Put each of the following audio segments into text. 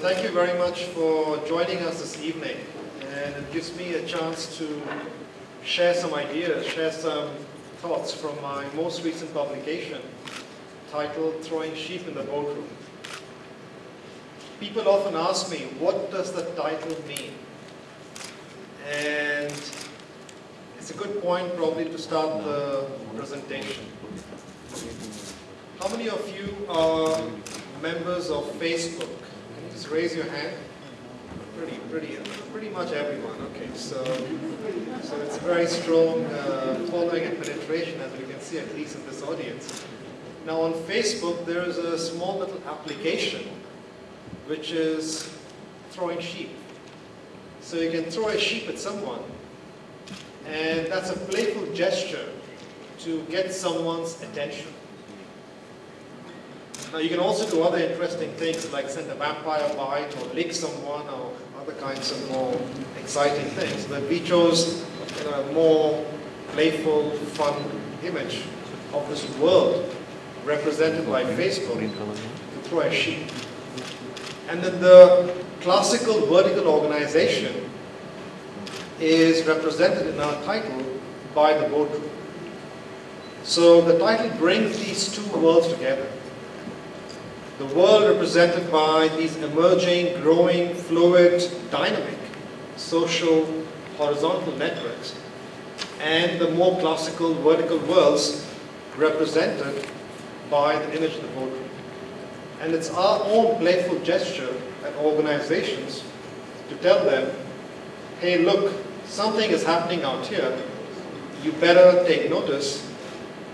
thank you very much for joining us this evening. And it gives me a chance to share some ideas, share some thoughts from my most recent publication titled Throwing Sheep in the Boardroom. People often ask me, what does the title mean? And it's a good point probably to start the presentation. How many of you are members of Facebook? Raise your hand? Pretty, pretty, pretty much everyone. Okay, so so it's very strong uh, following and penetration, as we can see, at least in this audience. Now on Facebook, there is a small little application which is throwing sheep. So you can throw a sheep at someone, and that's a playful gesture to get someone's attention. Now you can also do other interesting things like send a vampire bite or lick someone or other kinds of more exciting things. But we chose you know, a more playful, fun image of this world represented by Facebook throw a sheep. And then the classical vertical organization is represented in our title by the boardroom. So the title brings these two worlds together the world represented by these emerging, growing, fluid, dynamic social horizontal networks and the more classical vertical worlds represented by the image of the boardroom. And it's our own playful gesture at organizations to tell them, hey look, something is happening out here, you better take notice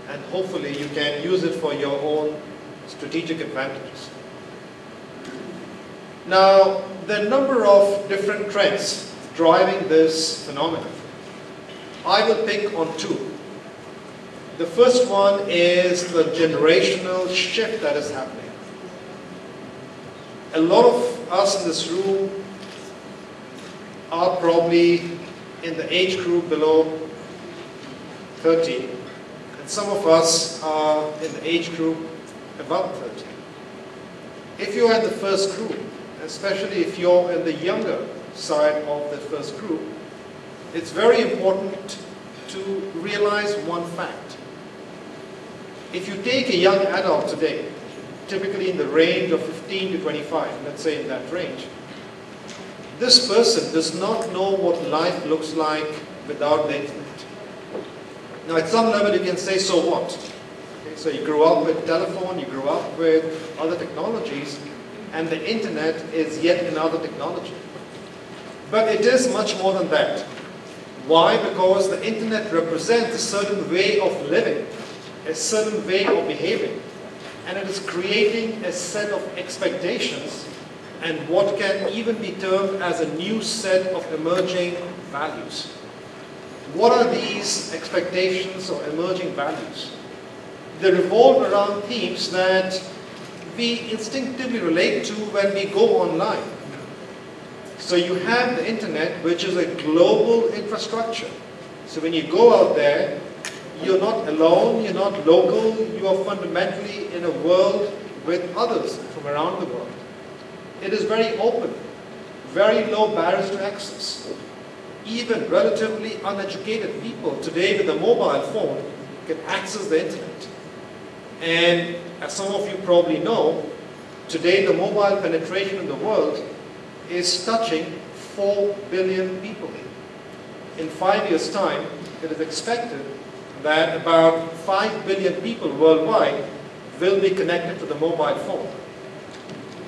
and hopefully you can use it for your own strategic advantages. Now, there are a number of different trends driving this phenomenon. I will pick on two. The first one is the generational shift that is happening. A lot of us in this room are probably in the age group below 30, and some of us are in the age group above 30. If you're in the first group, especially if you're in the younger side of the first group, it's very important to realize one fact. If you take a young adult today, typically in the range of 15 to 25, let's say in that range, this person does not know what life looks like without the internet. Now at some level you can say, so what? So you grew up with telephone, you grew up with other technologies, and the internet is yet another technology. But it is much more than that. Why? Because the internet represents a certain way of living, a certain way of behaving, and it is creating a set of expectations and what can even be termed as a new set of emerging values. What are these expectations or emerging values? They revolve around themes that we instinctively relate to when we go online. So you have the internet, which is a global infrastructure. So when you go out there, you're not alone, you're not local, you are fundamentally in a world with others from around the world. It is very open, very low barriers to access. Even relatively uneducated people today with a mobile phone can access the internet. And as some of you probably know, today the mobile penetration in the world is touching 4 billion people. In five years' time, it is expected that about 5 billion people worldwide will be connected to the mobile phone.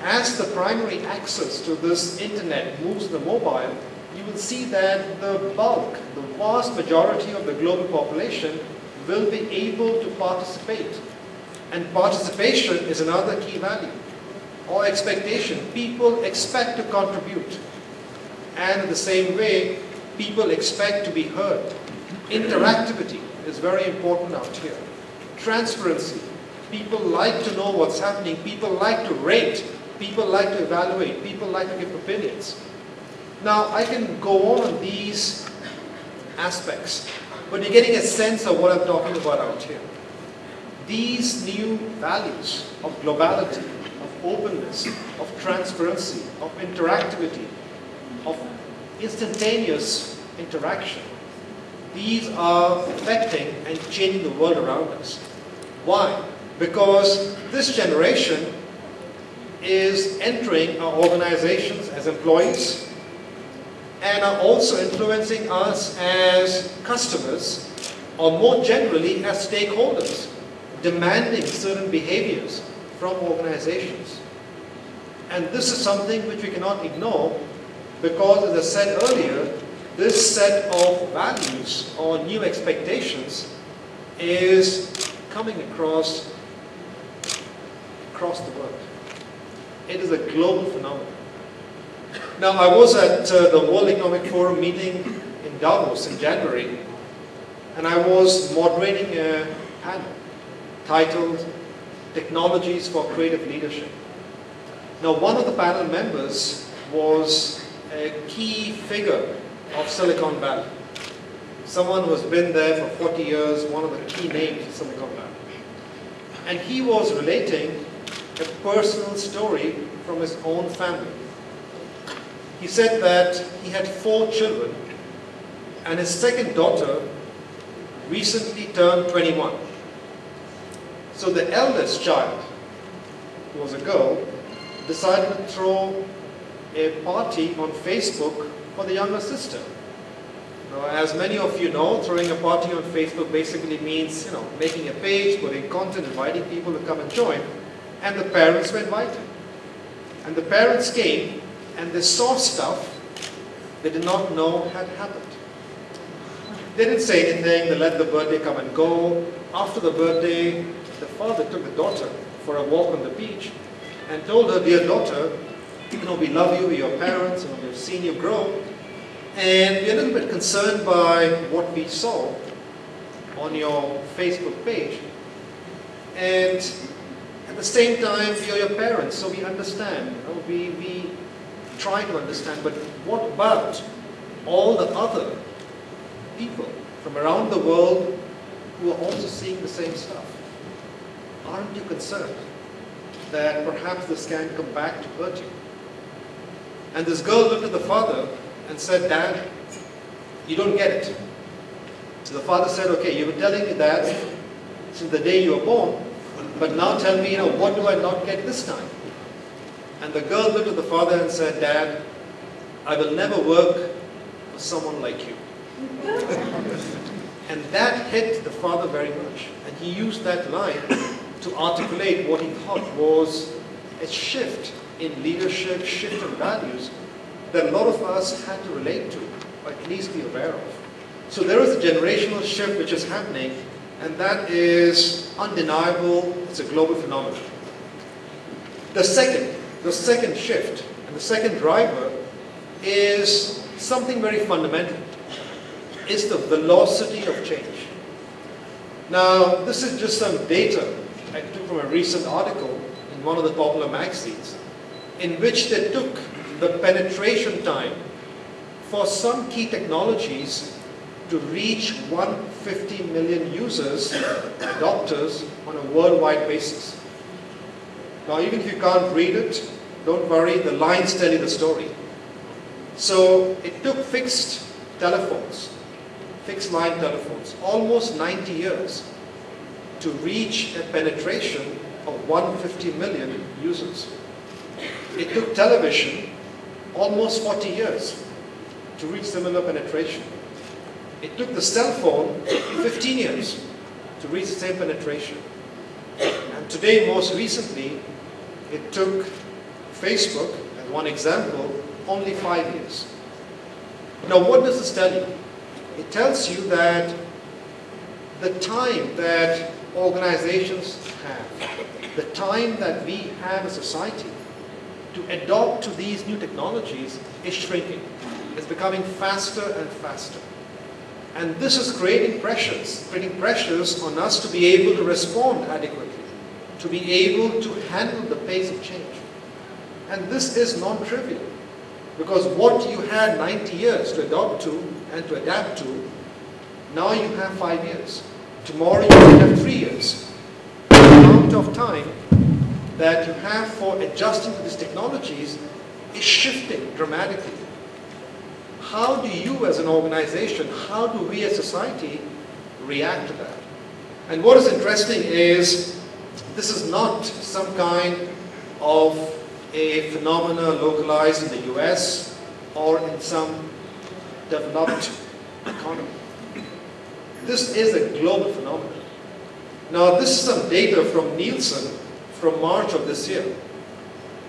As the primary access to this internet moves the mobile, you will see that the bulk, the vast majority of the global population will be able to participate and participation is another key value or expectation. People expect to contribute. And in the same way, people expect to be heard. Interactivity is very important out here. Transparency. People like to know what's happening. People like to rate. People like to evaluate. People like to give opinions. Now, I can go on on these aspects, but you're getting a sense of what I'm talking about out here these new values of globality, of openness, of transparency, of interactivity, of instantaneous interaction. These are affecting and changing the world around us. Why? Because this generation is entering our organizations as employees and are also influencing us as customers or more generally as stakeholders, demanding certain behaviors from organizations. And this is something which we cannot ignore because, as I said earlier, this set of values or new expectations is coming across across the world. It is a global phenomenon. Now, I was at uh, the World Economic Forum meeting in Davos in January, and I was moderating a panel titled Technologies for Creative Leadership. Now, one of the panel members was a key figure of Silicon Valley. Someone who has been there for 40 years, one of the key names of Silicon Valley. And he was relating a personal story from his own family. He said that he had four children and his second daughter recently turned 21. So the eldest child, who was a girl, decided to throw a party on Facebook for the younger sister. Now, as many of you know, throwing a party on Facebook basically means, you know, making a page, putting content, inviting people to come and join, and the parents were invited. And the parents came, and they saw stuff they did not know had happened. They didn't say anything, they let the birthday come and go. After the birthday, father took the daughter for a walk on the beach and told her, dear daughter, you know, we love you, we're your parents, and we've seen you grow, and we're a little bit concerned by what we saw on your Facebook page. And at the same time, we are your parents, so we understand. You know, we, we try to understand, but what about all the other people from around the world who are also seeing the same stuff? Aren't you concerned that perhaps this can come back to hurt you? And this girl looked at the father and said, Dad, you don't get it. So the father said, okay, you were telling me that since the day you were born, but now tell me, you know, what do I not get this time? And the girl looked at the father and said, Dad, I will never work for someone like you. and that hit the father very much. And he used that line to articulate what he thought was a shift in leadership, shift in values that a lot of us had to relate to, or at least be aware of. So there is a generational shift which is happening, and that is undeniable. It's a global phenomenon. The second, the second shift, and the second driver is something very fundamental. It's the velocity of change. Now, this is just some data I took from a recent article in one of the popular magazines, in which they took the penetration time for some key technologies to reach 150 million users, adopters, on a worldwide basis. Now, even if you can't read it, don't worry, the lines tell you the story. So, it took fixed telephones, fixed line telephones, almost 90 years to reach a penetration of 150 million users. It took television almost 40 years to reach similar penetration. It took the cell phone 15 years to reach the same penetration. And today, most recently, it took Facebook, as one example, only five years. Now, what does this tell you? It tells you that the time that organizations have, the time that we have as a society to adopt to these new technologies is shrinking. It's becoming faster and faster. And this is creating pressures, creating pressures on us to be able to respond adequately, to be able to handle the pace of change. And this is non-trivial, because what you had 90 years to adopt to and to adapt to, now you have five years. Tomorrow you will have three years. The amount of time that you have for adjusting to these technologies is shifting dramatically. How do you as an organization, how do we as society react to that? And what is interesting is this is not some kind of a phenomena localized in the US or in some developed economy. This is a global phenomenon. Now, this is some data from Nielsen from March of this year.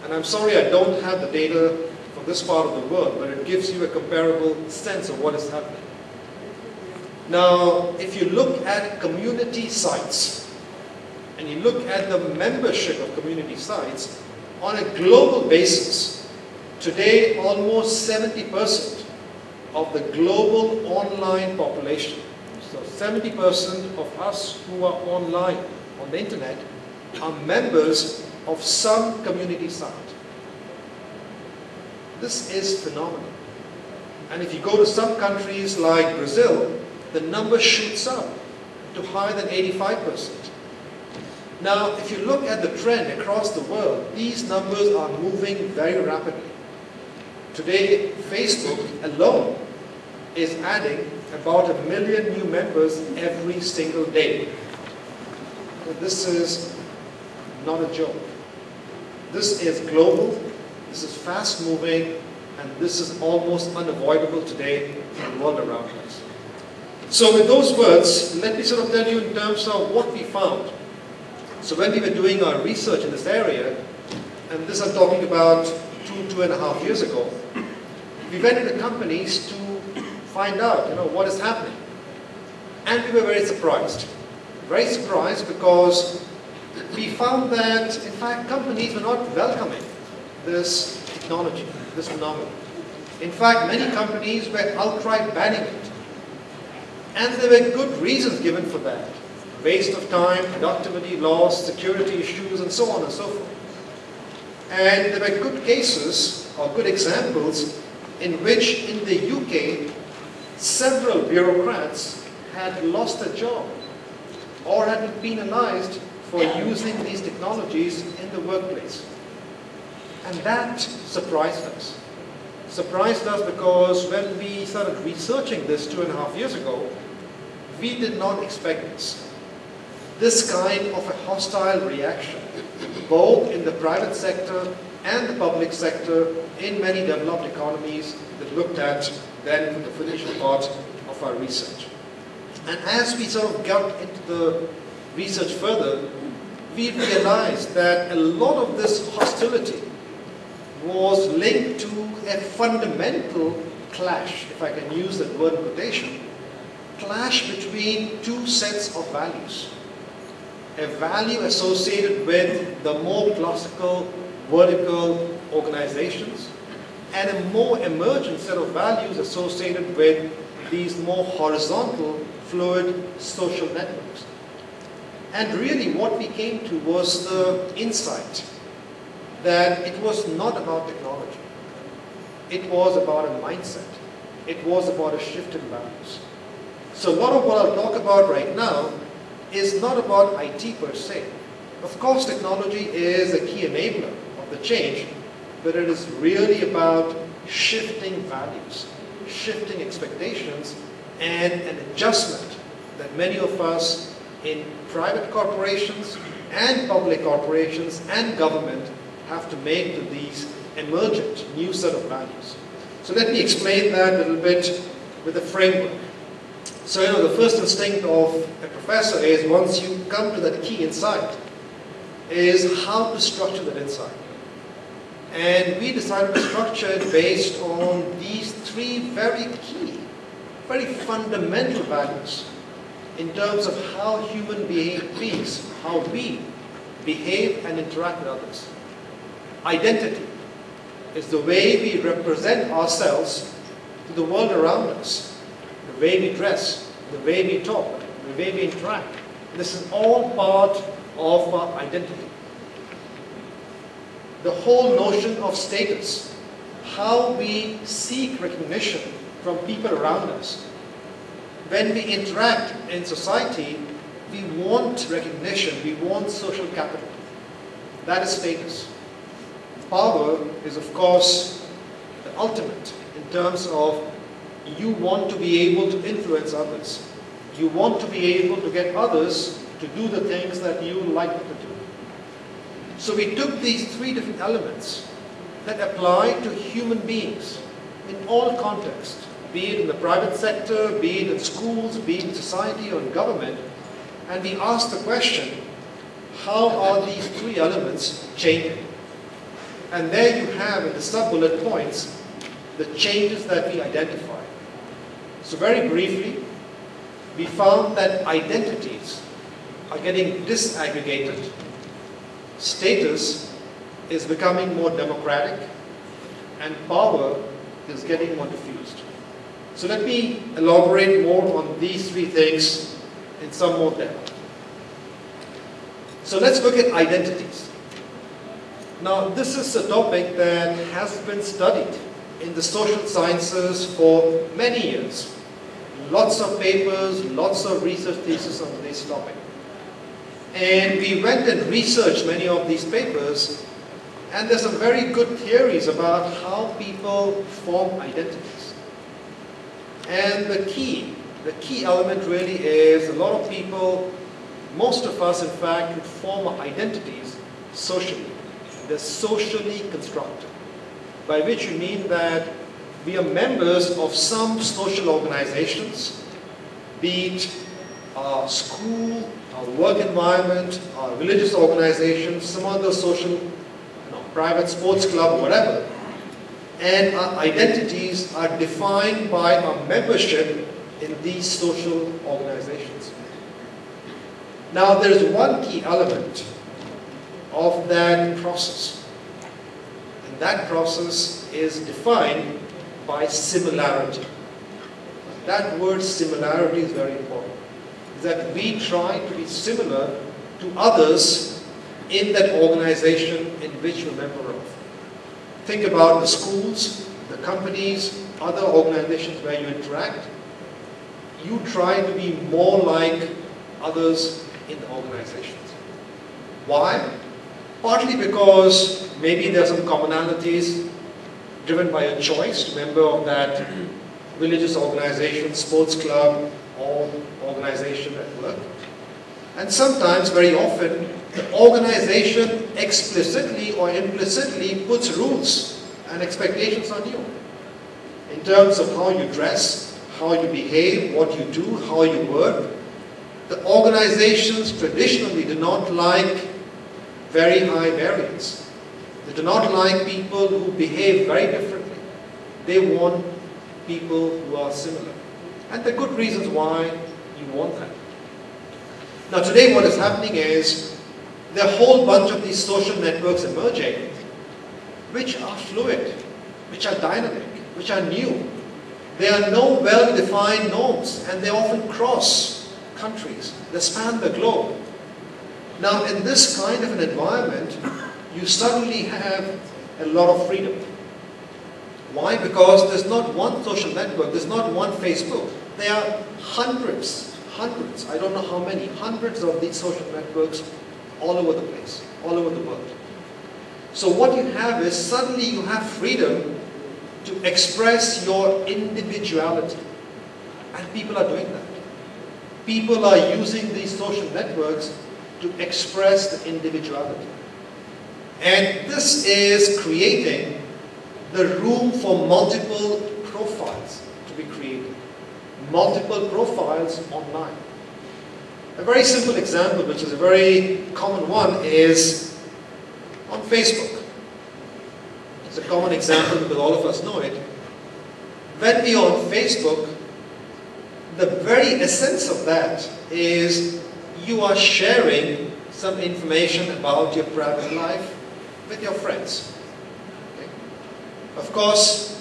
And I'm sorry I don't have the data from this part of the world, but it gives you a comparable sense of what is happening. Now, if you look at community sites, and you look at the membership of community sites, on a global basis, today almost 70% of the global online population, so 70% of us who are online on the internet are members of some community site. This is phenomenal. And if you go to some countries like Brazil, the number shoots up to higher than 85%. Now, if you look at the trend across the world, these numbers are moving very rapidly. Today, Facebook alone is adding about a million new members every single day. This is not a joke. This is global, this is fast moving, and this is almost unavoidable today in the world around us. So with those words, let me sort of tell you in terms of what we found. So when we were doing our research in this area, and this I'm talking about two, two and a half years ago, we went into companies to find out, you know, what is happening. And we were very surprised. Very surprised because we found that, in fact, companies were not welcoming this technology, this phenomenon. In fact, many companies were outright banning it. And there were good reasons given for that. Waste of time, productivity loss, security issues, and so on and so forth. And there were good cases, or good examples, in which in the UK, several bureaucrats had lost their job or had been penalized for using these technologies in the workplace. And that surprised us. Surprised us because when we started researching this two and a half years ago, we did not expect this. This kind of a hostile reaction, both in the private sector and the public sector in many developed economies that looked at then the financial part of our research. And as we sort of got into the research further, we realized that a lot of this hostility was linked to a fundamental clash, if I can use that word quotation, clash between two sets of values. A value associated with the more classical vertical organizations and a more emergent set of values associated with these more horizontal, fluid social networks. And really what we came to was the insight that it was not about technology. It was about a mindset. It was about a shift in values. So a lot of what I'll talk about right now is not about IT per se. Of course, technology is a key enabler of the change, but it is really about shifting values, shifting expectations, and an adjustment that many of us in private corporations and public corporations and government have to make to these emergent new set of values. So let me explain that a little bit with a framework. So you know, the first instinct of a professor is once you come to that key insight, is how to structure that insight. And we decided to structure it based on these three very key, very fundamental values in terms of how human beings, how we behave and interact with others. Identity is the way we represent ourselves to the world around us, the way we dress, the way we talk, the way we interact. This is all part of our identity. The whole notion of status, how we seek recognition from people around us. When we interact in society, we want recognition, we want social capital. That is status. Power is, of course, the ultimate in terms of you want to be able to influence others. You want to be able to get others to do the things that you like to do. So we took these three different elements that apply to human beings in all contexts, be it in the private sector, be it in schools, be it in society or in government, and we asked the question, how are these three elements changing? And there you have in the sub-bullet points the changes that we identify. So very briefly, we found that identities are getting disaggregated. Status is becoming more democratic and power is getting more diffused. So let me elaborate more on these three things in some more depth. So let's look at identities. Now this is a topic that has been studied in the social sciences for many years. Lots of papers, lots of research theses on this topic. And we went and researched many of these papers and there's some very good theories about how people form identities. And the key, the key element really is a lot of people, most of us in fact, form our identities socially. They're socially constructed. By which you mean that we are members of some social organizations, be it our school, our work environment, our religious organization, some other social, you know, private sports club, whatever. And our identities are defined by our membership in these social organizations. Now there's one key element of that process. And that process is defined by similarity. That word similarity is very important that we try to be similar to others in that organization in which you're a member of. Think about the schools, the companies, other organizations where you interact. You try to be more like others in the organizations. Why? Partly because maybe there are some commonalities driven by a choice, member of that religious organization, sports club, or organization at work. And sometimes, very often, the organization explicitly or implicitly puts rules and expectations on you in terms of how you dress, how you behave, what you do, how you work. The organizations traditionally do not like very high variance. They do not like people who behave very differently. They want people who are similar. And there are good reasons why you want that. Now today what is happening is there are a whole bunch of these social networks emerging which are fluid, which are dynamic, which are new. There are no well-defined norms and they often cross countries. They span the globe. Now in this kind of an environment, you suddenly have a lot of freedom. Why? Because there's not one social network, there's not one Facebook. There are hundreds, hundreds, I don't know how many, hundreds of these social networks all over the place, all over the world. So what you have is suddenly you have freedom to express your individuality. And people are doing that. People are using these social networks to express the individuality. And this is creating the room for multiple profiles to be created multiple profiles online. A very simple example, which is a very common one, is on Facebook. It's a common example because all of us know it. When we are on Facebook, the very essence of that is you are sharing some information about your private life with your friends. Okay? Of course,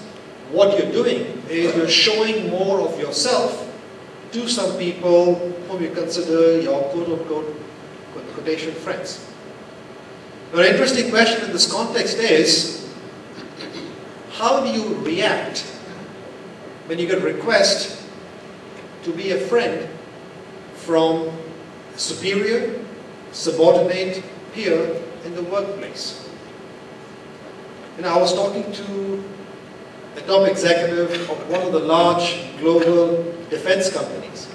what you're doing is you're showing more of yourself to some people whom you consider your quote-unquote quotation friends. An interesting question in this context is, how do you react when you get a request to be a friend from a superior, subordinate, peer in the workplace. And I was talking to a top executive of one of the large global defense companies.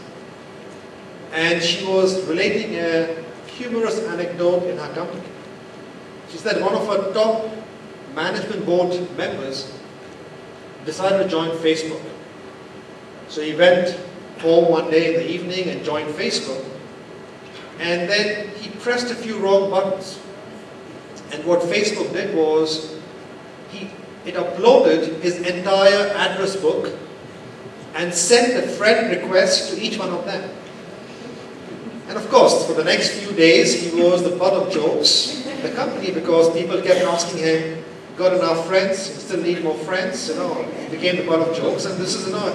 And she was relating a humorous anecdote in her company. She said one of her top management board members decided to join Facebook. So he went home one day in the evening and joined Facebook. And then he pressed a few wrong buttons. And what Facebook did was, it uploaded his entire address book and sent a friend request to each one of them. And of course, for the next few days, he was the butt of jokes in the company because people kept asking him, got enough friends, you still need more friends, you know, he became the butt of jokes. And this is, you know,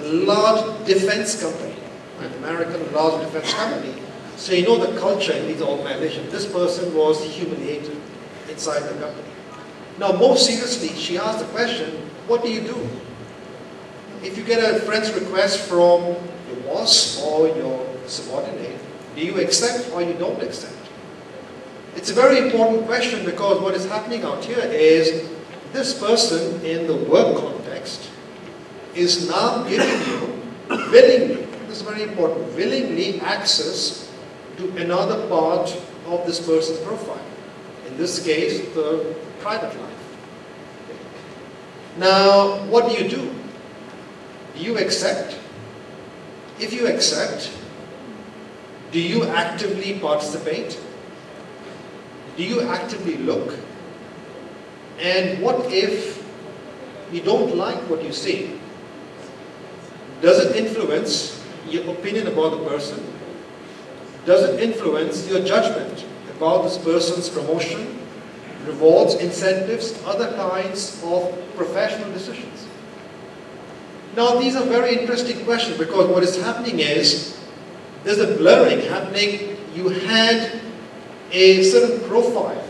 a large defense company, an American large defense company. So you know the culture in these organizations. This person was humiliated inside the company. Now, more seriously, she asked the question, what do you do? If you get a friend's request from your boss or your subordinate, do you accept or you don't accept? It's a very important question because what is happening out here is this person in the work context is now giving you willingly, this is very important, willingly access to another part of this person's profile. In this case, the private life. Now, what do you do? Do you accept? If you accept, do you actively participate? Do you actively look? And what if you don't like what you see? Does it influence your opinion about the person? Does it influence your judgment about this person's promotion, rewards, incentives, other kinds of professional decisions? Now, these are very interesting questions because what is happening is there's a blurring happening. You had a certain profile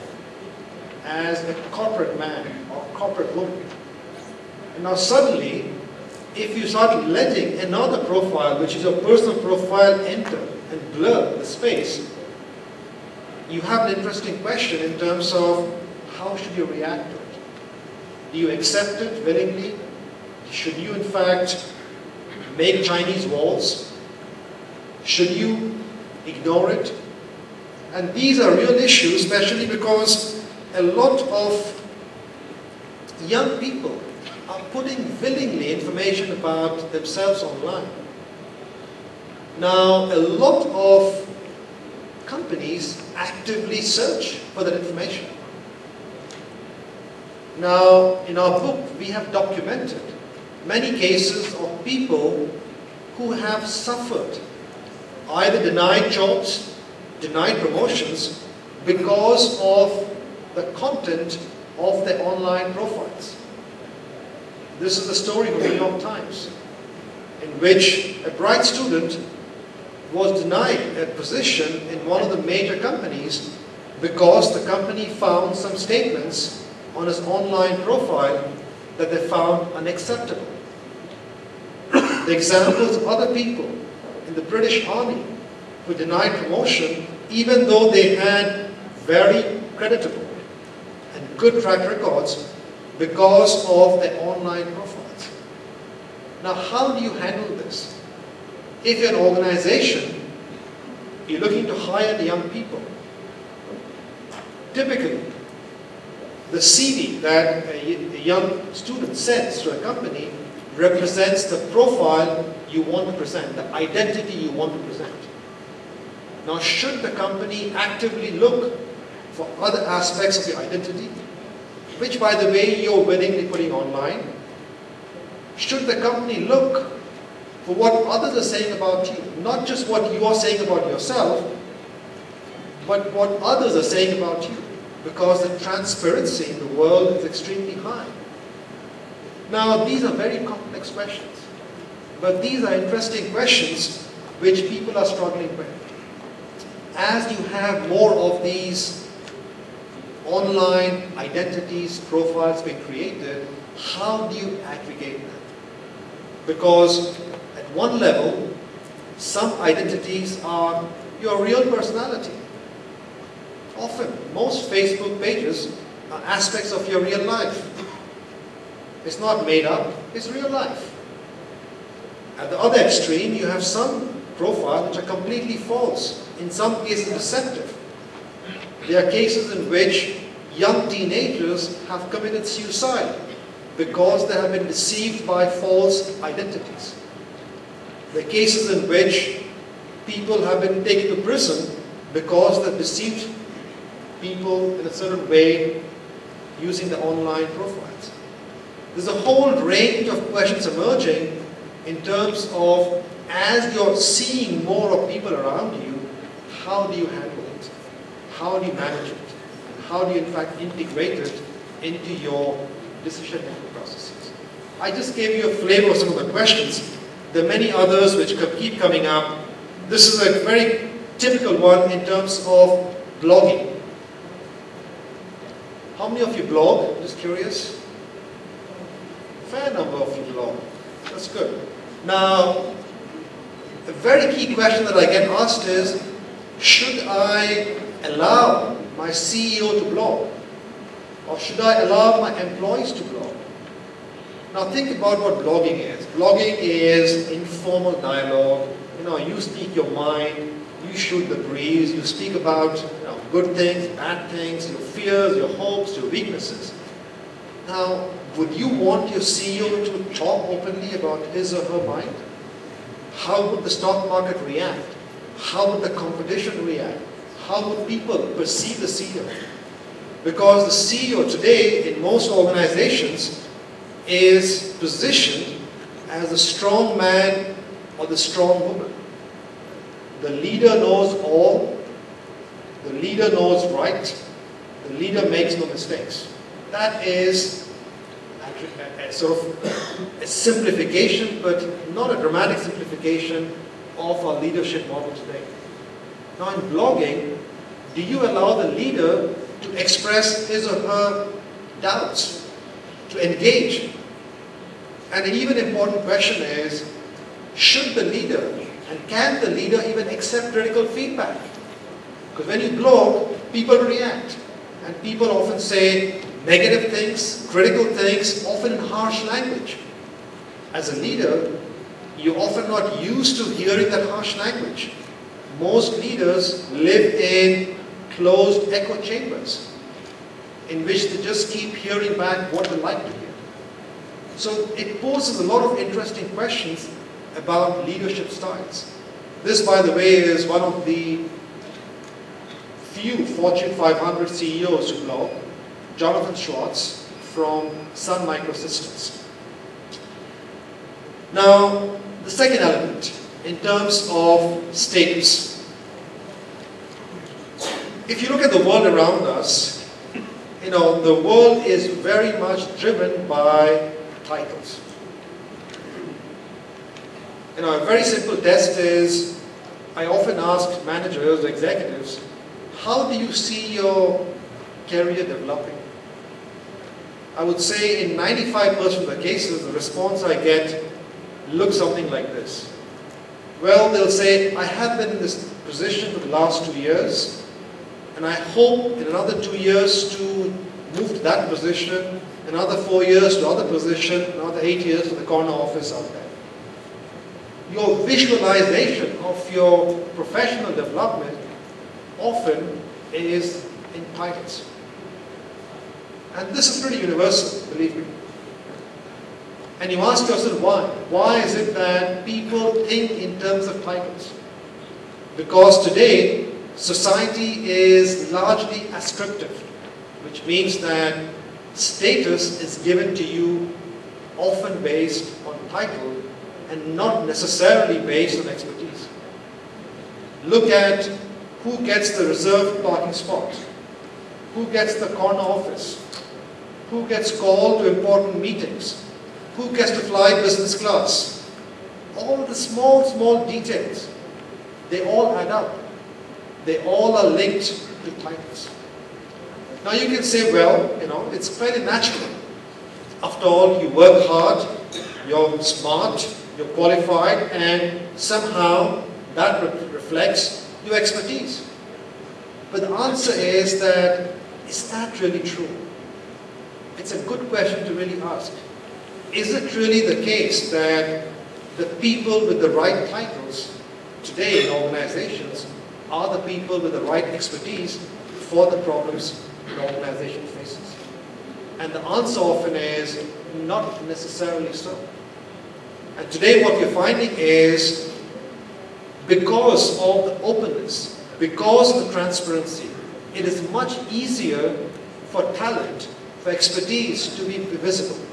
as a corporate man or corporate woman. And now suddenly, if you start letting another profile, which is your personal profile, enter and blur the space, you have an interesting question in terms of how should you react to it? Do you accept it willingly? Should you in fact make Chinese walls? Should you ignore it? And these are real issues, especially because a lot of young people are putting willingly information about themselves online. Now, a lot of companies actively search for that information. Now, in our book, we have documented many cases of people who have suffered, either denied jobs, denied promotions, because of the content of their online profiles. This is the story of the New York Times, in which a bright student was denied a position in one of the major companies because the company found some statements on his online profile that they found unacceptable. the examples of other people in the British Army who denied promotion even though they had very creditable and good track records because of their online profiles. Now, how do you handle this? If you're an organization, you're looking to hire the young people. Typically, the CV that a young student sends to a company represents the profile you want to present, the identity you want to present. Now, should the company actively look for other aspects of your identity, which by the way you're willingly putting online? Should the company look for what others are saying about you, not just what you are saying about yourself, but what others are saying about you, because the transparency in the world is extremely high. Now, these are very complex questions, but these are interesting questions which people are struggling with. As you have more of these online identities, profiles being created, how do you aggregate them? Because at one level, some identities are your real personality. Often, most Facebook pages are aspects of your real life. It's not made up, it's real life. At the other extreme, you have some profiles which are completely false, in some cases deceptive. There are cases in which young teenagers have committed suicide because they have been deceived by false identities. There are cases in which people have been taken to prison because they deceived people in a certain way using the online profiles. There's a whole range of questions emerging in terms of as you're seeing more of people around you, how do you handle it? How do you manage it? And how do you in fact integrate it into your decision-making processes? I just gave you a flavor of some of the questions. There are many others which keep coming up. This is a very typical one in terms of blogging. How many of you blog? I'm Just curious. Fair number of you blog. That's good. Now, a very key question that I get asked is, should I allow my CEO to blog? Or should I allow my employees to blog? Now think about what blogging is. Blogging is informal dialogue. You know, you speak your mind, you shoot the breeze, you speak about good things, bad things, your fears, your hopes, your weaknesses. Now, would you want your CEO to talk openly about his or her mind? How would the stock market react? How would the competition react? How would people perceive the CEO? Because the CEO today in most organizations is positioned as the strong man or the strong woman. The leader knows all. The leader knows right. The leader makes no mistakes. That is a, a, a sort of a simplification, but not a dramatic simplification of our leadership model today. Now in blogging, do you allow the leader to express his or her doubts, to engage? And an even important question is, should the leader and can the leader even accept critical feedback? Because when you blog, people react. And people often say negative things, critical things, often in harsh language. As a leader, you're often not used to hearing that harsh language. Most leaders live in closed echo chambers in which they just keep hearing back what they like to hear. So it poses a lot of interesting questions about leadership styles. This, by the way, is one of the few Fortune 500 CEOs to blog, Jonathan Schwartz from Sun Microsystems. Now, the second element, in terms of status. If you look at the world around us, you know, the world is very much driven by titles. You know, a very simple test is, I often ask managers, executives, how do you see your career developing? I would say in 95% of the cases, the response I get looks something like this. Well, they'll say, I have been in this position for the last two years, and I hope in another two years to move to that position, another four years to other position, another eight years to the corner office out there your visualization of your professional development often is in titles. And this is pretty universal, believe me. And you ask yourself why? Why is it that people think in terms of titles? Because today, society is largely ascriptive, which means that status is given to you often based on title and not necessarily based on expertise. Look at who gets the reserved parking spot, who gets the corner office, who gets called to important meetings, who gets to fly business class. All the small, small details, they all add up. They all are linked to titles. Now you can say, well, you know, it's fairly natural. After all, you work hard, you're smart, you're qualified, and somehow that re reflects your expertise. But the answer is that, is that really true? It's a good question to really ask. Is it really the case that the people with the right titles today in organizations are the people with the right expertise for the problems an organization faces? And the answer often is not necessarily so. And today what we're finding is because of the openness, because of the transparency, it is much easier for talent, for expertise to be visible.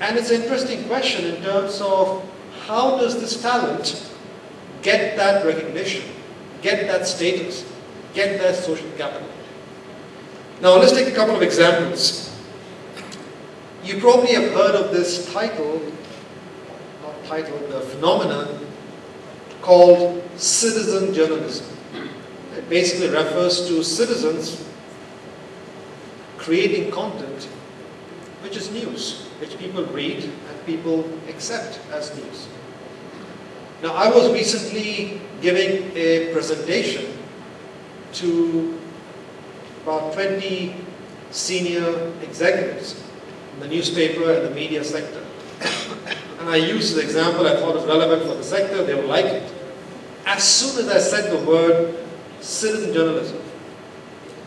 And it's an interesting question in terms of how does this talent get that recognition, get that status, get that social capital. Now let's take a couple of examples. You probably have heard of this title, not title, the phenomenon called citizen journalism. It basically refers to citizens creating content which is news, which people read and people accept as news. Now I was recently giving a presentation to about 20 senior executives in the newspaper and the media sector. And I used the example I thought was relevant for the sector, they would like it. As soon as I said the word citizen journalism,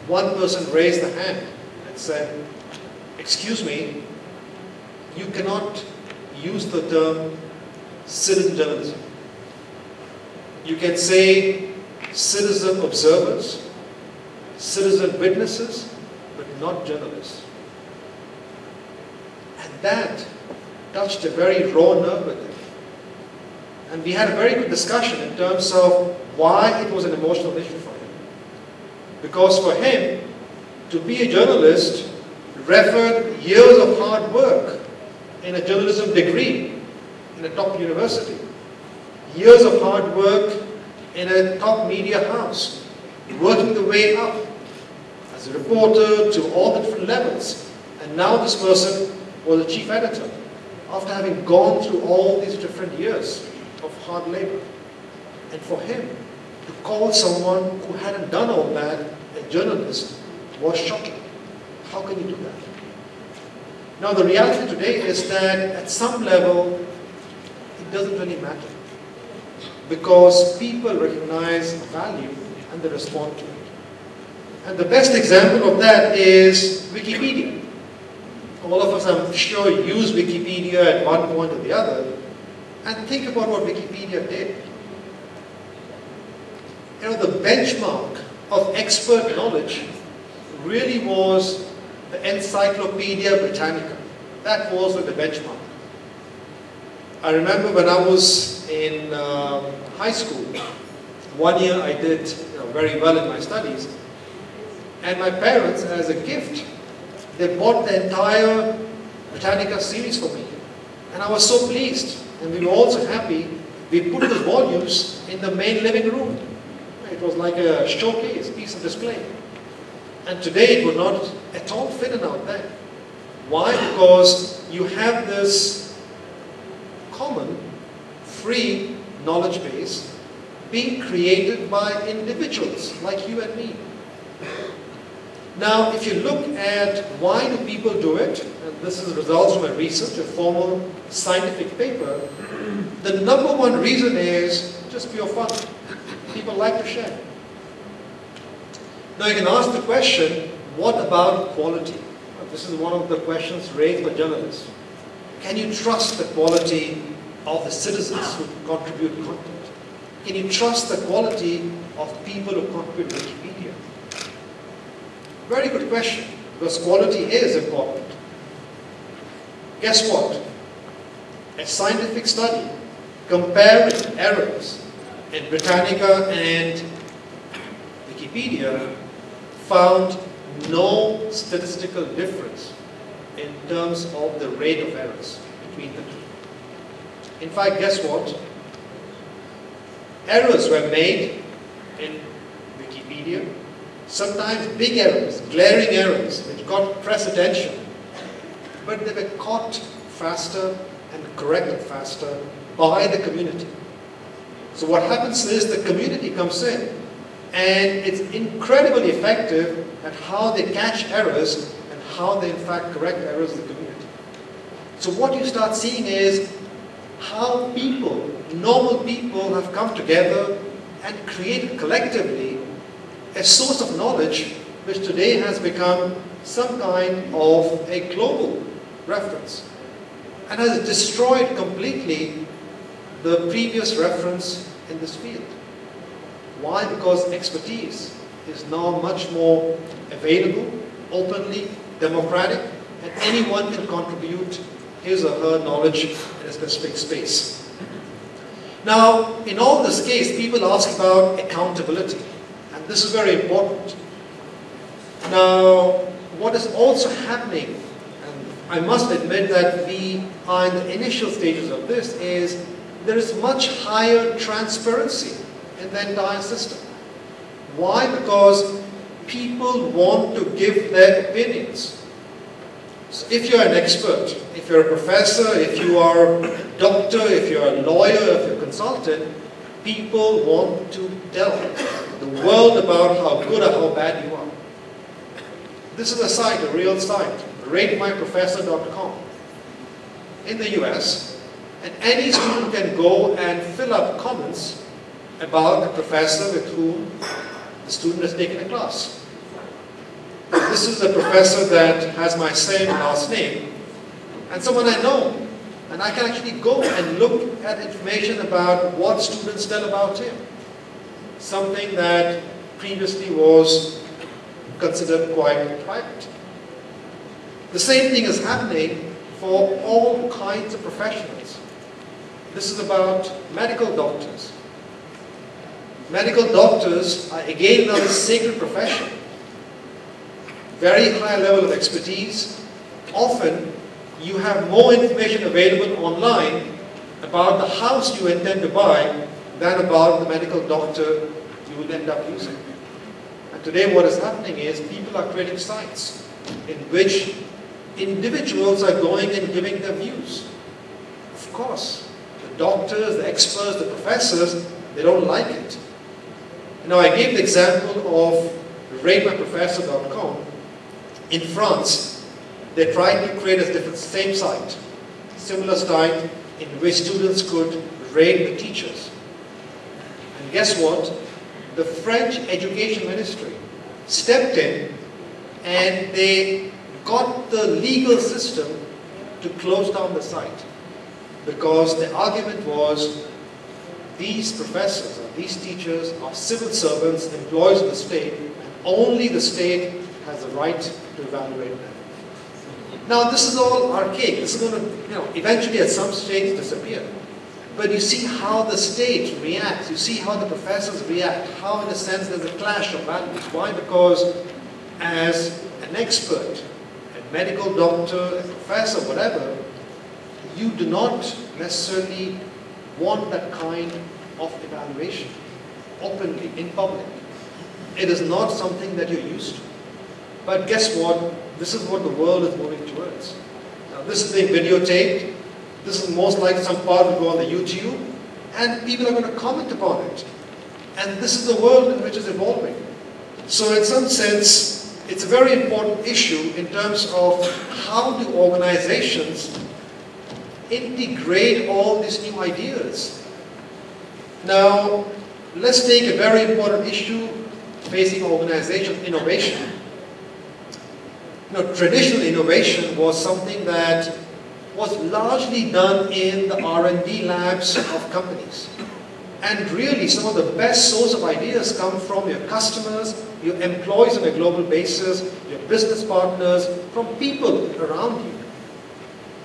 one person raised a hand and said, excuse me, you cannot use the term citizen journalism. You can say citizen observers, citizen witnesses, but not journalists. And that touched a very raw nerve with him. And we had a very good discussion in terms of why it was an emotional issue for him. Because for him, to be a journalist referred years of hard work in a journalism degree in a top university, years of hard work in a top media house, working the way up as a reporter to all the different levels. And now this person was a chief editor after having gone through all these different years of hard labor. And for him to call someone who hadn't done all that a journalist was shocking. How can you do that? Now the reality today is that at some level it doesn't really matter because people recognize value and they respond to it. And the best example of that is Wikipedia. All of us, I'm sure, use Wikipedia at one point or the other. And think about what Wikipedia did. You know, the benchmark of expert knowledge really was the Encyclopedia Britannica. That was the benchmark. I remember when I was in um, high school, one year I did you know, very well in my studies, and my parents, as a gift, they bought the entire Britannica series for me. And I was so pleased, and we were also happy. We put the volumes in the main living room. It was like a showcase, piece of display. And today it would not at all fit in out there. Why? Because you have this common, free knowledge base being created by individuals like you and me. Now, if you look at why do people do it, and this is the results from a research, a formal scientific paper, the number one reason is just pure fun. People like to share. Now you can ask the question, what about quality? This is one of the questions raised by journalists. Can you trust the quality of the citizens who contribute content? Can you trust the quality of people who contribute Wikipedia? Very good question, because quality is important. Guess what? A scientific study comparing errors in Britannica and Wikipedia found no statistical difference in terms of the rate of errors between the two. In fact, guess what? Errors were made in Wikipedia, sometimes big errors, glaring errors, which got press attention, but they were caught faster and corrected faster by the community. So what happens is the community comes in And it's incredibly effective at how they catch errors and how they in fact correct errors in the community. So what you start seeing is how people, normal people have come together and created collectively a source of knowledge which today has become some kind of a global reference and has destroyed completely the previous reference in this field. Why? Because expertise is now much more available, openly, democratic, and anyone can contribute his or her knowledge in a specific space. Now, in all this case, people ask about accountability, this is very important. Now, what is also happening, and I must admit that we are in the initial stages of this, is there is much higher transparency in the entire system. Why? Because people want to give their opinions. So if you're an expert, if you're a professor, if you are a doctor, if you're a lawyer, if you're a consultant, people want to tell the world about how good or how bad you are. This is a site, a real site, ratemyprofessor.com in the US, and any student can go and fill up comments about a professor with whom the student has taken a class. This is a professor that has my same last name, and someone I know. And I can actually go and look at information about what students tell about him. Something that previously was considered quite private. The same thing is happening for all kinds of professionals. This is about medical doctors. Medical doctors are again another sacred profession. Very high level of expertise. Often you have more information available online about the house you intend to buy than about the medical doctor you will end up using. And today what is happening is people are creating sites in which individuals are going and giving their views. Of course, the doctors, the experts, the professors, they don't like it. Now I gave the example of ratemyprofessor.com. In France, they tried to create a different same site, similar site in which students could rate the teachers. And guess what? The French Education Ministry stepped in and they got the legal system to close down the site because the argument was these professors or these teachers are civil servants, employees of the state, and only the state has the right to evaluate them. Now this is all archaic. This is going to, you know, eventually at some stage disappear. But you see how the state reacts. You see how the professors react. How, in a sense, there's a clash of values. Why? Because as an expert, a medical doctor, a professor, whatever, you do not necessarily want that kind of evaluation openly, in public. It is not something that you're used to. But guess what? This is what the world is moving towards. Now this is being videotaped. This is most likely some part will go on the YouTube. And people are going to comment upon it. And this is the world in which it's evolving. So in some sense, it's a very important issue in terms of how do organizations integrate all these new ideas. Now, let's take a very important issue facing organization innovation. You know, traditional innovation was something that was largely done in the R&D labs of companies. And really, some of the best source of ideas come from your customers, your employees on a global basis, your business partners, from people around you.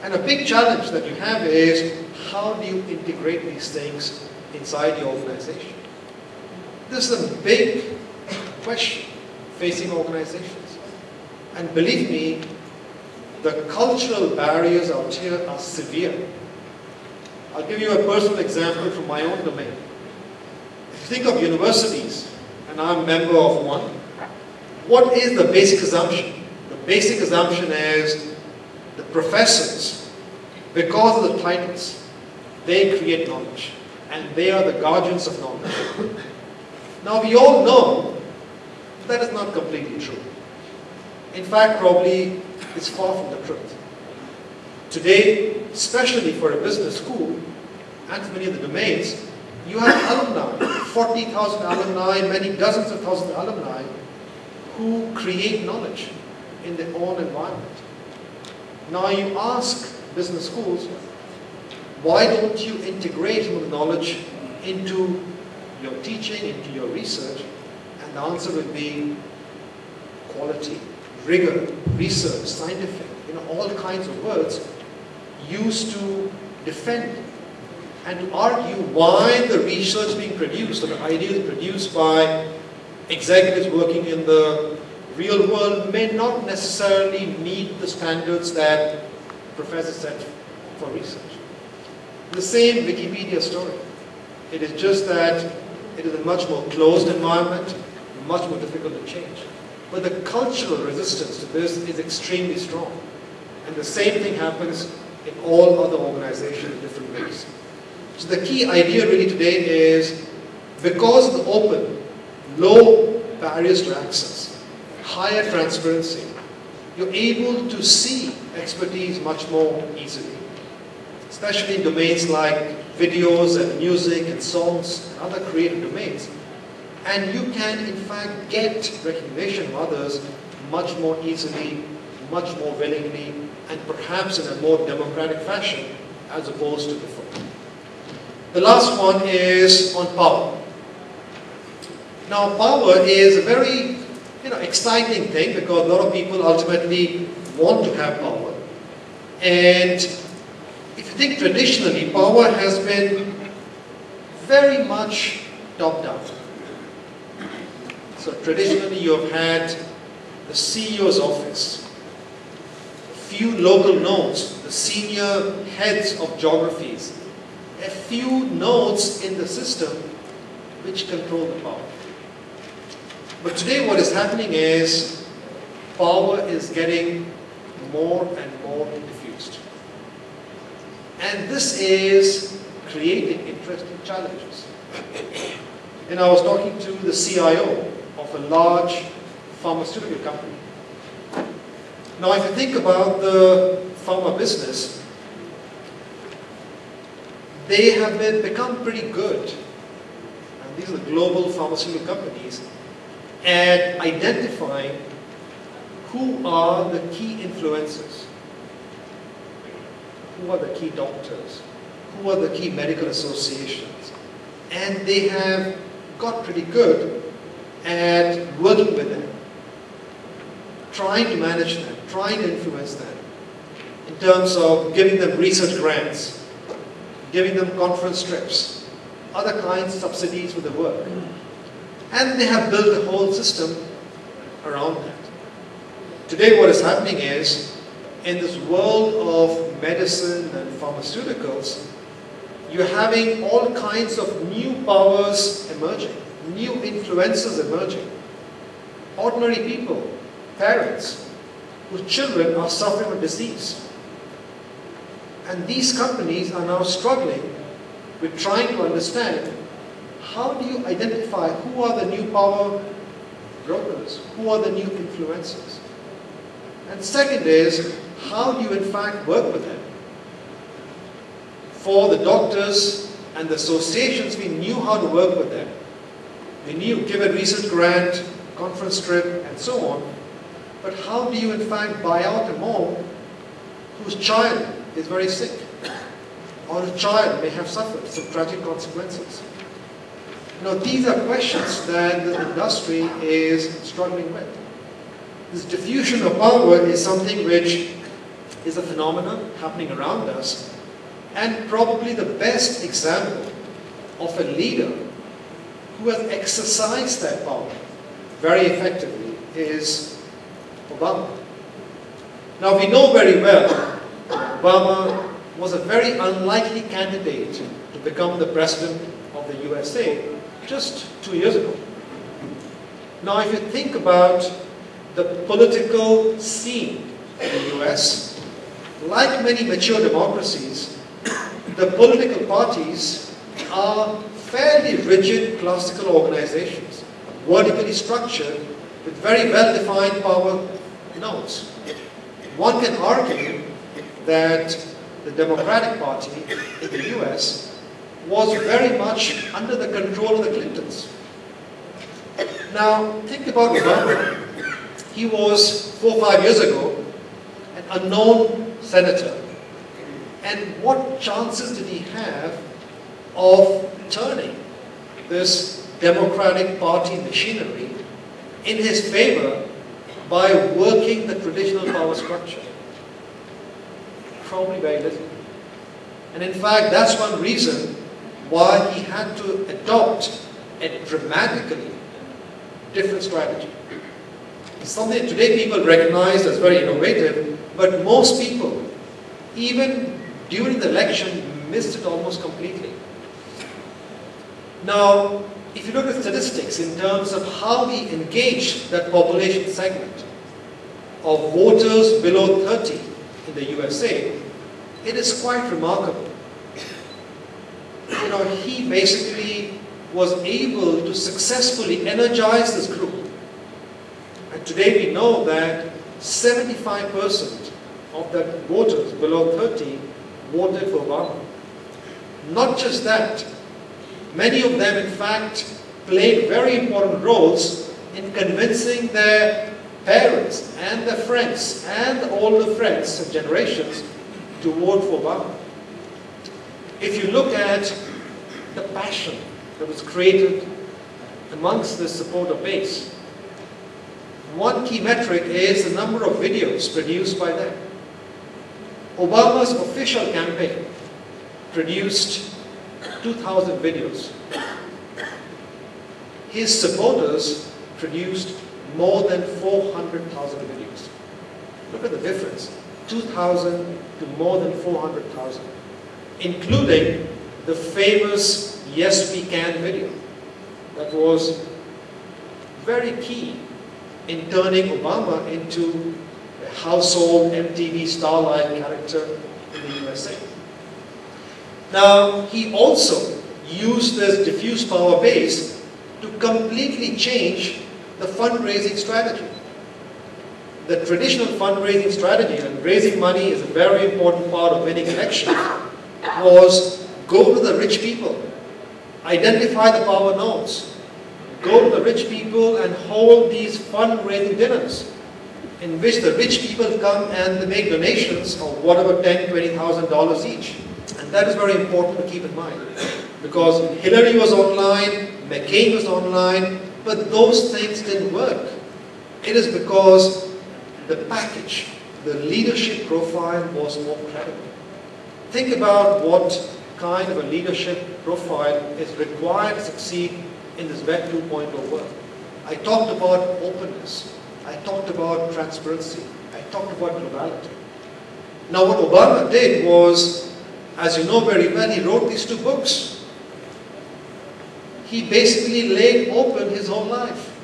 And a big challenge that you have is, how do you integrate these things inside your organization? This is a big question facing organizations. And believe me, the cultural barriers out here are severe. I'll give you a personal example from my own domain. If you think of universities, and I'm a member of one, what is the basic assumption? The basic assumption is the professors, because of the titles, they create knowledge, and they are the guardians of knowledge. Now we all know that is not completely true. In fact, probably it's far from the truth. Today, especially for a business school, and many of the domains, you have alumni, 40,000 alumni, many dozens of thousands of alumni, who create knowledge in their own environment. Now you ask business schools, why don't you integrate the knowledge into your teaching, into your research? And the answer would be quality, rigor, research, scientific, you know, all kinds of words used to defend and to argue why the research being produced or the ideas produced by executives working in the real world may not necessarily meet the standards that professors set for research. The same Wikipedia story. It is just that it is a much more closed environment, much more difficult to change. But the cultural resistance to this is extremely strong. And the same thing happens in all other organizations in different ways. So the key idea really today is because of the open, low barriers to access, higher transparency, you're able to see expertise much more easily, especially in domains like videos and music and songs and other creative domains. And you can, in fact, get recognition of others much more easily, much more willingly, and perhaps in a more democratic fashion as opposed to before. The last one is on power. Now, power is a very you know, exciting thing because a lot of people ultimately want to have power. And if you think traditionally, power has been very much top-down. So traditionally you have had the CEO's office, a few local nodes, the senior heads of geographies, a few nodes in the system which control the power. But today what is happening is power is getting more and more diffused. And this is creating interesting challenges. And I was talking to the CIO of a large pharmaceutical company. Now if you think about the pharma business, they have been, become pretty good, and these are global pharmaceutical companies, at identifying who are the key influencers, who are the key doctors, who are the key medical associations. And they have got pretty good at working with them, trying to manage them, trying to influence them in terms of giving them research grants, giving them conference trips, other kinds of subsidies for the work. And they have built a whole system around that. Today what is happening is, in this world of medicine and pharmaceuticals, you're having all kinds of new powers emerging, new influences emerging. Ordinary people, parents, whose children are suffering from disease. And these companies are now struggling with trying to understand how do you identify who are the new power brokers, who are the new influencers. And second is, how do you in fact work with them? For the doctors and the associations, we knew how to work with them. We knew, give a research grant, conference trip, and so on. But how do you in fact buy out a mom whose child is very sick? Or a child may have suffered some tragic consequences. You know, these are questions that the industry is struggling with. This diffusion of power is something which is a phenomenon happening around us and probably the best example of a leader who has exercised that power very effectively is Obama. Now we know very well Obama was a very unlikely candidate to become the president of the USA just two years ago. Now if you think about the political scene in the US, like many mature democracies, the political parties are fairly rigid classical organizations, vertically structured, with very well-defined power nodes. One can argue that the Democratic Party in the US was very much under the control of the Clintons. Now, think about Obama. He was, four or five years ago, an unknown senator. And what chances did he have of turning this Democratic Party machinery in his favor by working the traditional power structure? Probably very little. And in fact, that's one reason why he had to adopt a dramatically different strategy. Something today people recognize as very innovative, but most people, even during the election, missed it almost completely. Now, if you look at statistics in terms of how we engage that population segment of voters below 30 in the USA, it is quite remarkable. You know, he basically was able to successfully energize this group. And today we know that 75% of the voters below 30 voted for Obama. Not just that, many of them in fact played very important roles in convincing their parents and their friends and all the friends and generations to vote for Obama. If you look at the passion that was created amongst the supporter base, one key metric is the number of videos produced by them. Obama's official campaign produced 2,000 videos. His supporters produced more than 400,000 videos. Look at the difference. 2,000 to more than 400,000, including the famous Yes We Can video that was very key in turning Obama into a household MTV starlight character in the USA. Now, he also used this diffuse power base to completely change the fundraising strategy. The traditional fundraising strategy, and raising money is a very important part of winning elections, was go to the rich people, identify the power nodes, go to the rich people and hold these fundraising dinners in which the rich people come and they make donations of whatever ten, twenty thousand dollars each. That is very important to keep in mind. Because Hillary was online, McCain was online, but those things didn't work. It is because the package, the leadership profile was more credible. Think about what kind of a leadership profile is required to succeed in this Web 2.0 world. I talked about openness. I talked about transparency. I talked about globality. Now what Obama did was, as you know very well, he wrote these two books. He basically laid open his whole life.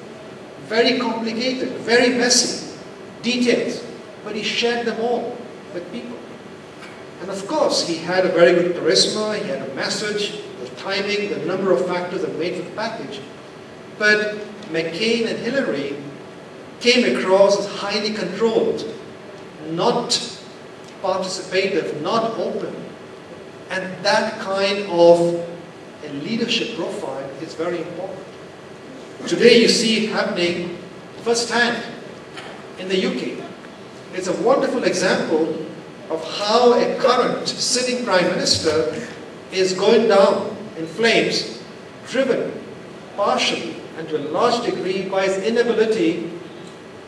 Very complicated, very messy, details, but he shared them all with people. And of course, he had a very good charisma, he had a message, the timing, the number of factors that made for the package. But McCain and Hillary came across as highly controlled, not participative, not open. And that kind of a leadership profile is very important. Today you see it happening firsthand in the UK. It's a wonderful example of how a current sitting prime minister is going down in flames, driven partially and to a large degree by his inability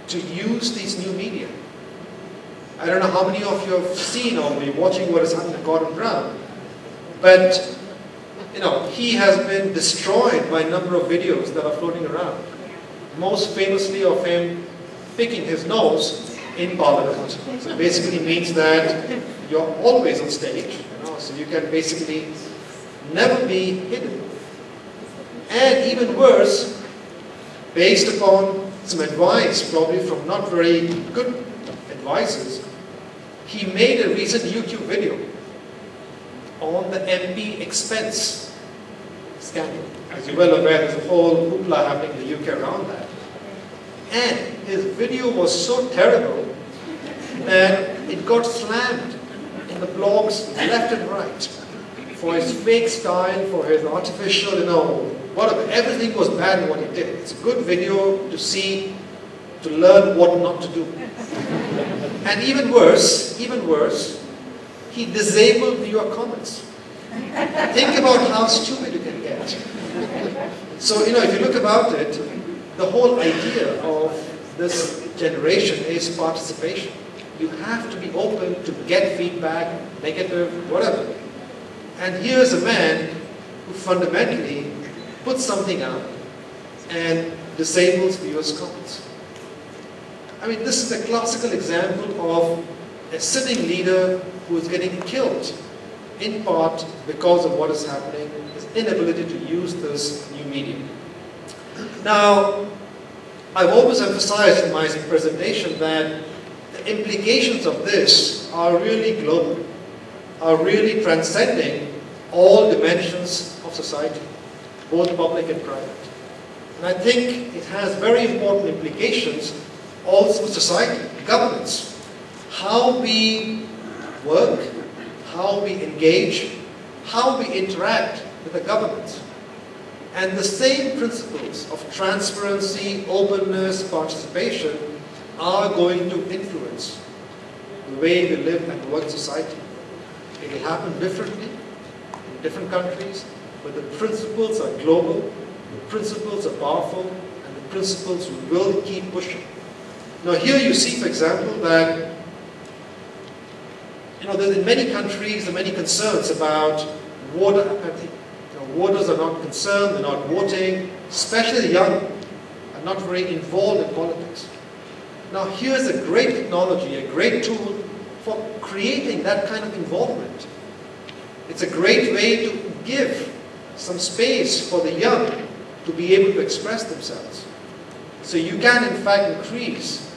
to use these new media. I don't know how many of you have seen or be watching what is happening to Gordon Brown, but you know, he has been destroyed by a number of videos that are floating around. Most famously of him picking his nose in Parliament. So it basically means that you're always on stage, you know, so you can basically never be hidden. And even worse, based upon some advice, probably from not very good advisors, he made a recent YouTube video on the MP expense scandal. As you're well aware, there's a whole hoopla happening in the UK around that. And his video was so terrible that it got slammed in the blogs left and right for his fake style, for his artificial, you know, whatever. Everything was bad in what he did. It's a good video to see, to learn what not to do. And even worse, even worse, he disabled your comments. Think about how stupid you can get. So, you know, if you look about it, the whole idea of this generation is participation. You have to be open to get feedback, negative, whatever. And here's a man who fundamentally puts something out and disables viewers' comments. I mean, this is a classical example of a sitting leader who is getting killed in part because of what is happening, his inability to use this new medium. Now, I've always emphasized in my presentation that the implications of this are really global, are really transcending all dimensions of society, both public and private. And I think it has very important implications also for society, governance, how we work, how we engage, how we interact with the government. And the same principles of transparency, openness, participation are going to influence the way we live and work society. It will happen differently in different countries, but the principles are global, the principles are powerful, and the principles will keep pushing. Now here you see, for example, that you know, in many countries there are many concerns about voter apathy. You know, voters are not concerned, they're not voting, especially the young are not very involved in politics. Now here's a great technology, a great tool for creating that kind of involvement. It's a great way to give some space for the young to be able to express themselves. So you can in fact increase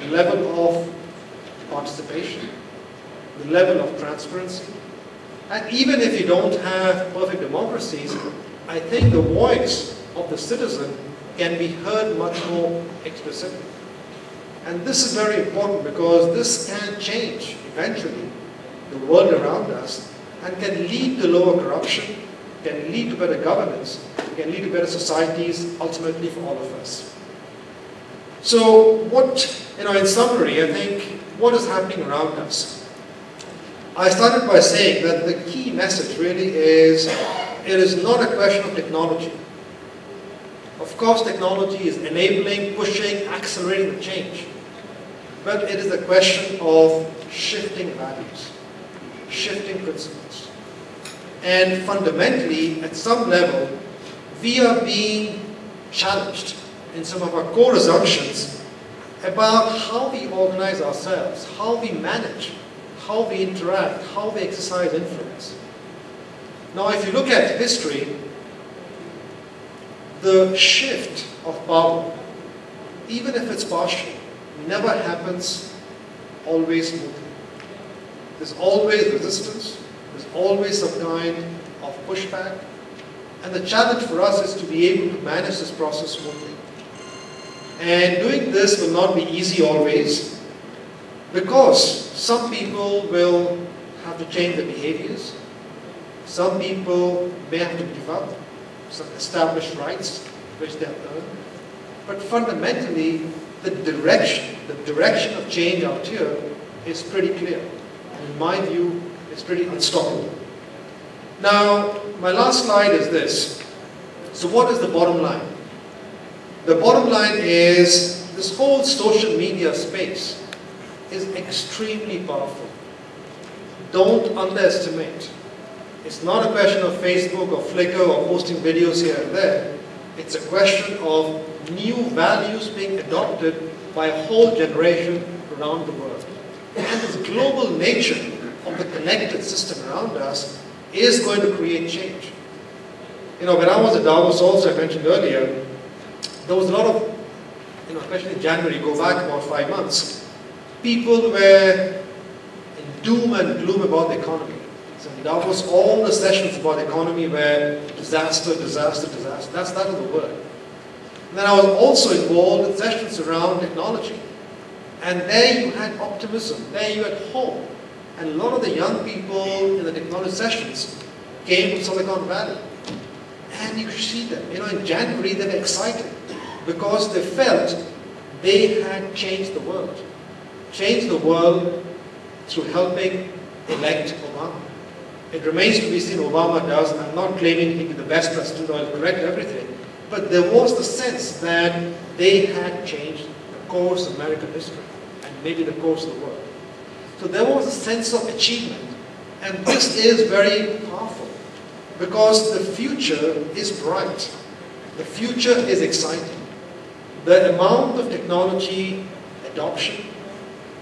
the level of participation level of transparency. And even if you don't have perfect democracies, I think the voice of the citizen can be heard much more explicitly. And this is very important because this can change eventually the world around us and can lead to lower corruption, can lead to better governance, can lead to better societies ultimately for all of us. So what, you know, in summary, I think what is happening around us? I started by saying that the key message really is it is not a question of technology. Of course, technology is enabling, pushing, accelerating the change. But it is a question of shifting values, shifting principles. And fundamentally, at some level, we are being challenged in some of our core assumptions about how we organize ourselves, how we manage how we interact, how we exercise influence. Now, if you look at history, the shift of power, even if it's partial, never happens always smoothly. There's always resistance, there's always some kind of pushback, and the challenge for us is to be able to manage this process smoothly. And doing this will not be easy always, because some people will have to change their behaviors. Some people may have to give up some established rights which they have earned. But fundamentally, the direction, the direction of change out here is pretty clear. And in my view, it's pretty unstoppable. Now, my last slide is this. So what is the bottom line? The bottom line is this whole social media space is extremely powerful. Don't underestimate. It's not a question of Facebook or Flickr or posting videos here and there. It's a question of new values being adopted by a whole generation around the world. And this global nature of the connected system around us is going to create change. You know, when I was at Davos also, I mentioned earlier, there was a lot of, you know, especially in January, go back about five months, people were in doom and gloom about the economy. So that was all the sessions about economy were disaster, disaster, disaster. That's that of the word. And then I was also involved in sessions around technology. And there you had optimism. There you had hope. And a lot of the young people in the technology sessions came from Silicon Valley. And you could see them. You know, in January they were excited because they felt they had changed the world. Changed the world through helping elect Obama. It remains to be seen Obama does. I'm not claiming he'll be the best president or correct everything. But there was the sense that they had changed the course of American history and maybe the course of the world. So there was a sense of achievement. And this is very powerful because the future is bright. The future is exciting. The amount of technology adoption,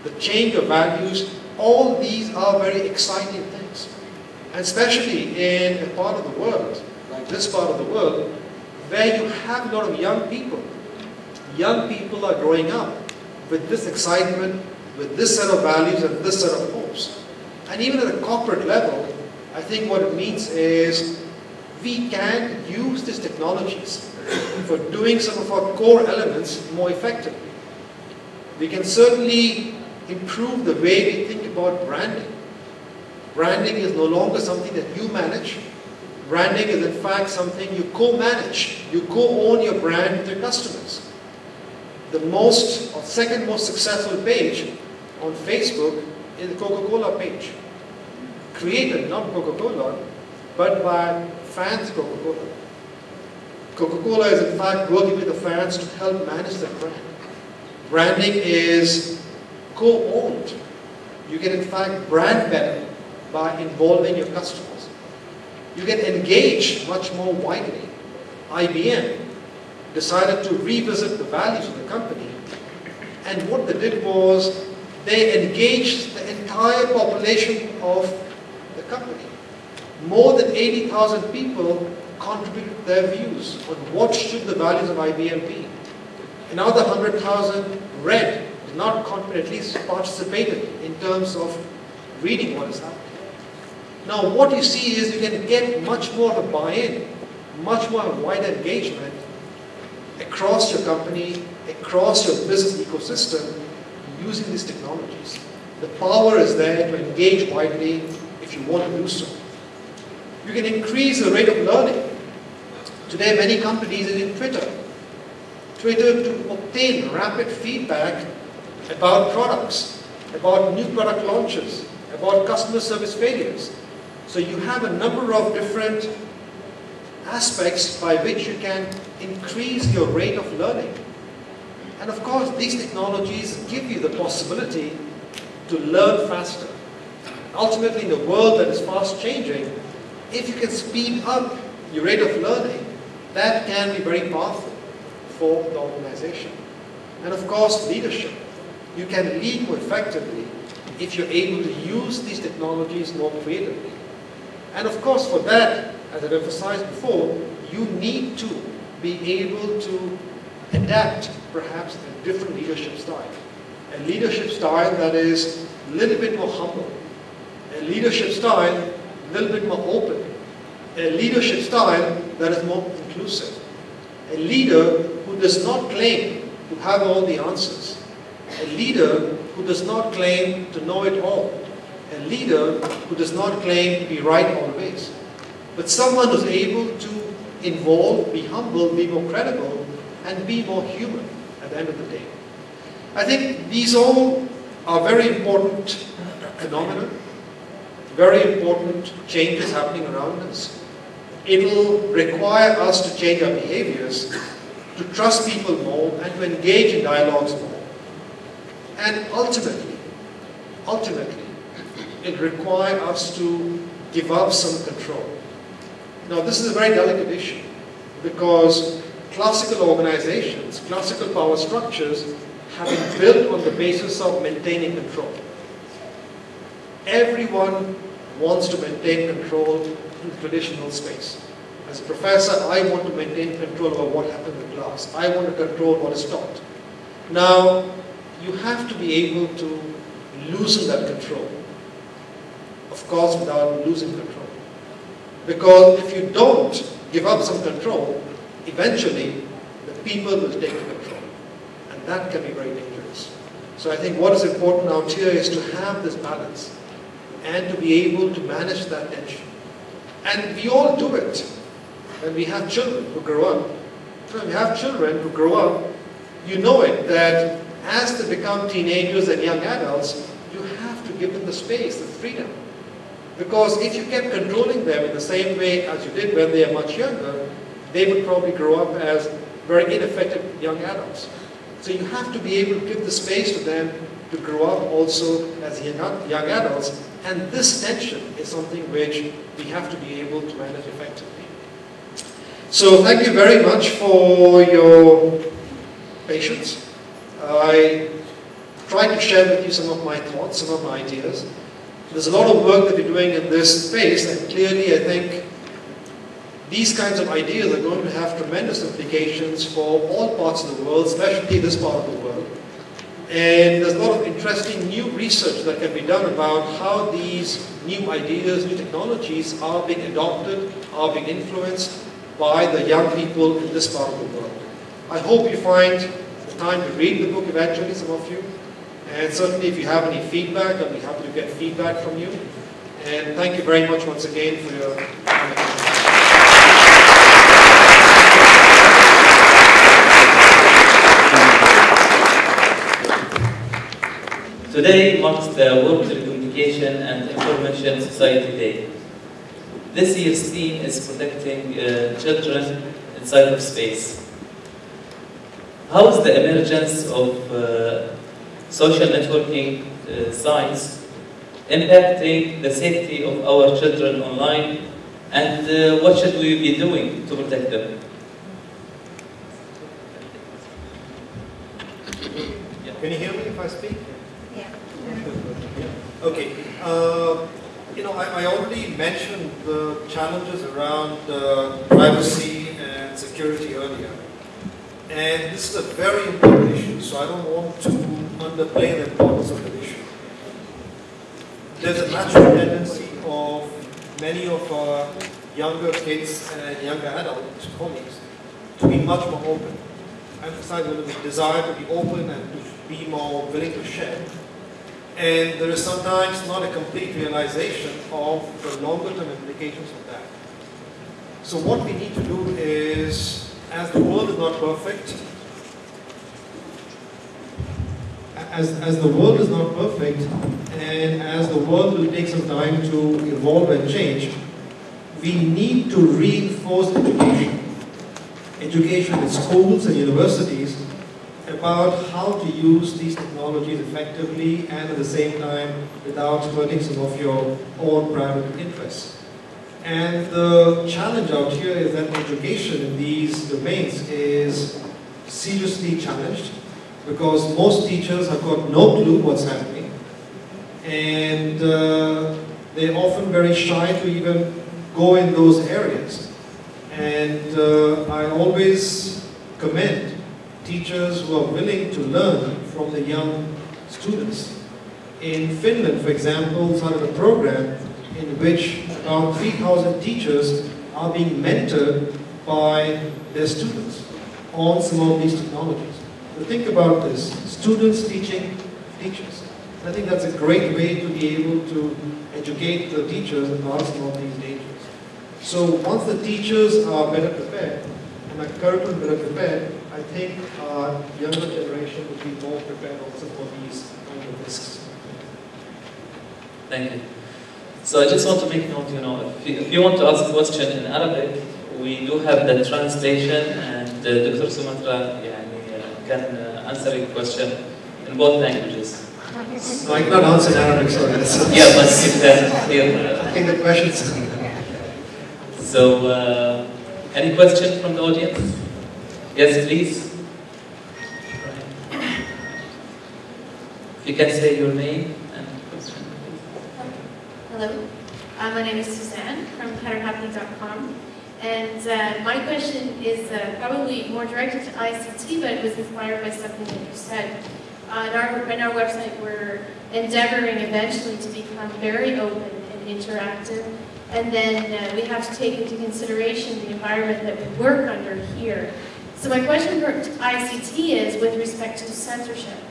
the change of values, all these are very exciting things. And especially in a part of the world, like this part of the world, where you have a lot of young people. Young people are growing up with this excitement, with this set of values and this set of hopes. And even at a corporate level, I think what it means is we can use these technologies for doing some of our core elements more effectively. We can certainly improve the way we think about branding. Branding is no longer something that you manage. Branding is in fact something you co-manage. You co-own your brand with your customers. The most or second most successful page on Facebook is the Coca-Cola page. Created not Coca-Cola, but by fans of Coca-Cola. Coca-Cola is in fact working with the fans to help manage the brand. Branding is co-owned. You can in fact brand better by involving your customers. You get engaged much more widely. IBM decided to revisit the values of the company and what they did was they engaged the entire population of the company. More than 80,000 people contributed their views on what should the values of IBM be. Another 100,000 read, not at least participated in terms of reading what is happening. Now what you see is you can get much more of a buy-in, much more wider engagement across your company, across your business ecosystem using these technologies. The power is there to engage widely if you want to do so. You can increase the rate of learning. Today many companies are in Twitter. Twitter to obtain rapid feedback about products, about new product launches, about customer service failures. So you have a number of different aspects by which you can increase your rate of learning. And of course, these technologies give you the possibility to learn faster. Ultimately, in a world that is fast changing, if you can speed up your rate of learning, that can be very powerful for the organization. And of course, leadership. You can lead more effectively if you're able to use these technologies more creatively. And of course, for that, as I've emphasized before, you need to be able to adapt perhaps a different leadership style. A leadership style that is a little bit more humble. A leadership style a little bit more open. A leadership style that is more inclusive. A leader who does not claim to have all the answers. A leader who does not claim to know it all. A leader who does not claim to be right always. But someone who's able to involve, be humble, be more credible, and be more human at the end of the day. I think these all are very important phenomena, very important changes happening around us. It will require us to change our behaviors, to trust people more, and to engage in dialogues more. And ultimately, ultimately, it requires us to give up some control. Now this is a very delicate issue because classical organizations, classical power structures have been built on the basis of maintaining control. Everyone wants to maintain control in traditional space. As a professor, I want to maintain control over what happens in class. I want to control what is taught. Now, you have to be able to loosen that control. of course without losing control. Because if you don't give up some control, eventually the people will take control. And that can be very dangerous. So I think what is important out here is to have this balance and to be able to manage that tension. And we all do it. When we have children who grow up, when we have children who grow up, you know it, that as they become teenagers and young adults, you have to give them the space, the freedom. Because if you kept controlling them in the same way as you did when they are much younger, they would probably grow up as very ineffective young adults. So you have to be able to give the space to them to grow up also as young, young adults. And this tension is something which we have to be able to manage effectively. So thank you very much for your patience. I tried to share with you some of my thoughts, some of my ideas. There's a lot of work that we're doing in this space, and clearly I think these kinds of ideas are going to have tremendous implications for all parts of the world, especially this part of the world. And there's a lot of interesting new research that can be done about how these new ideas, new technologies are being adopted, are being influenced by the young people in this part of the world. I hope you find time to read the book eventually, some of you. And certainly if you have any feedback, I'll be happy to get feedback from you. And thank you very much once again for your Today marks the World Telecommunication and Information Society Day. This year's theme is protecting uh, children in cyberspace. How is the emergence of uh, social networking uh, sites impacting the safety of our children online and uh, what should we be doing to protect them? Can you hear me if I speak? Yeah. Okay. Uh, you know, I, I, already mentioned the challenges around uh, privacy and security earlier. And this is a very important issue, so I don't want to underplay the importance of the issue. There's a natural tendency of many of our younger kids and younger adults, colleagues to be much more open. I emphasize the desire to be open and to be more willing to share. And there is sometimes not a complete realization of the longer term implications of that. So what we need to do is, as the world is not perfect, as, as the world is not perfect, and as the world will take some time to evolve and change, we need to reinforce education. Education in schools and universities about how to use these technologies effectively and at the same time without hurting some of your own private interests. And the challenge out here is that education in these domains is seriously challenged because most teachers have got no clue what's happening and uh, they're often very shy to even go in those areas. And uh, I always commend teachers who are willing to learn from the young students. In Finland, for example, started a program in which about 3,000 teachers are being mentored by their students on some of these technologies. So think about this, students teaching teachers. I think that's a great way to be able to educate the teachers about some of these dangers. So once the teachers are better prepared, and the curriculum better prepared, I think our younger generation will be more prepared also for these kind of risks. Thank you. So I just want to make note, you know, if you, if you want to ask a question in Arabic, we do have the translation and uh, Dr. Soumitra can uh, answer your question in both languages. So I cannot answer in Arabic, sorry. yeah, but you can hear. I think the questions. so, uh, any question from the audience? Yes, please. You can say your name. Hello, uh, my name is Suzanne from PatterHappy.com. And uh, my question is uh, probably more directed to ICT, but it was inspired by something that you said. Uh, on, our, on our website, we're endeavoring eventually to become very open and interactive. And then uh, we have to take into consideration the environment that we work under here. So my question for ICT is with respect to censorship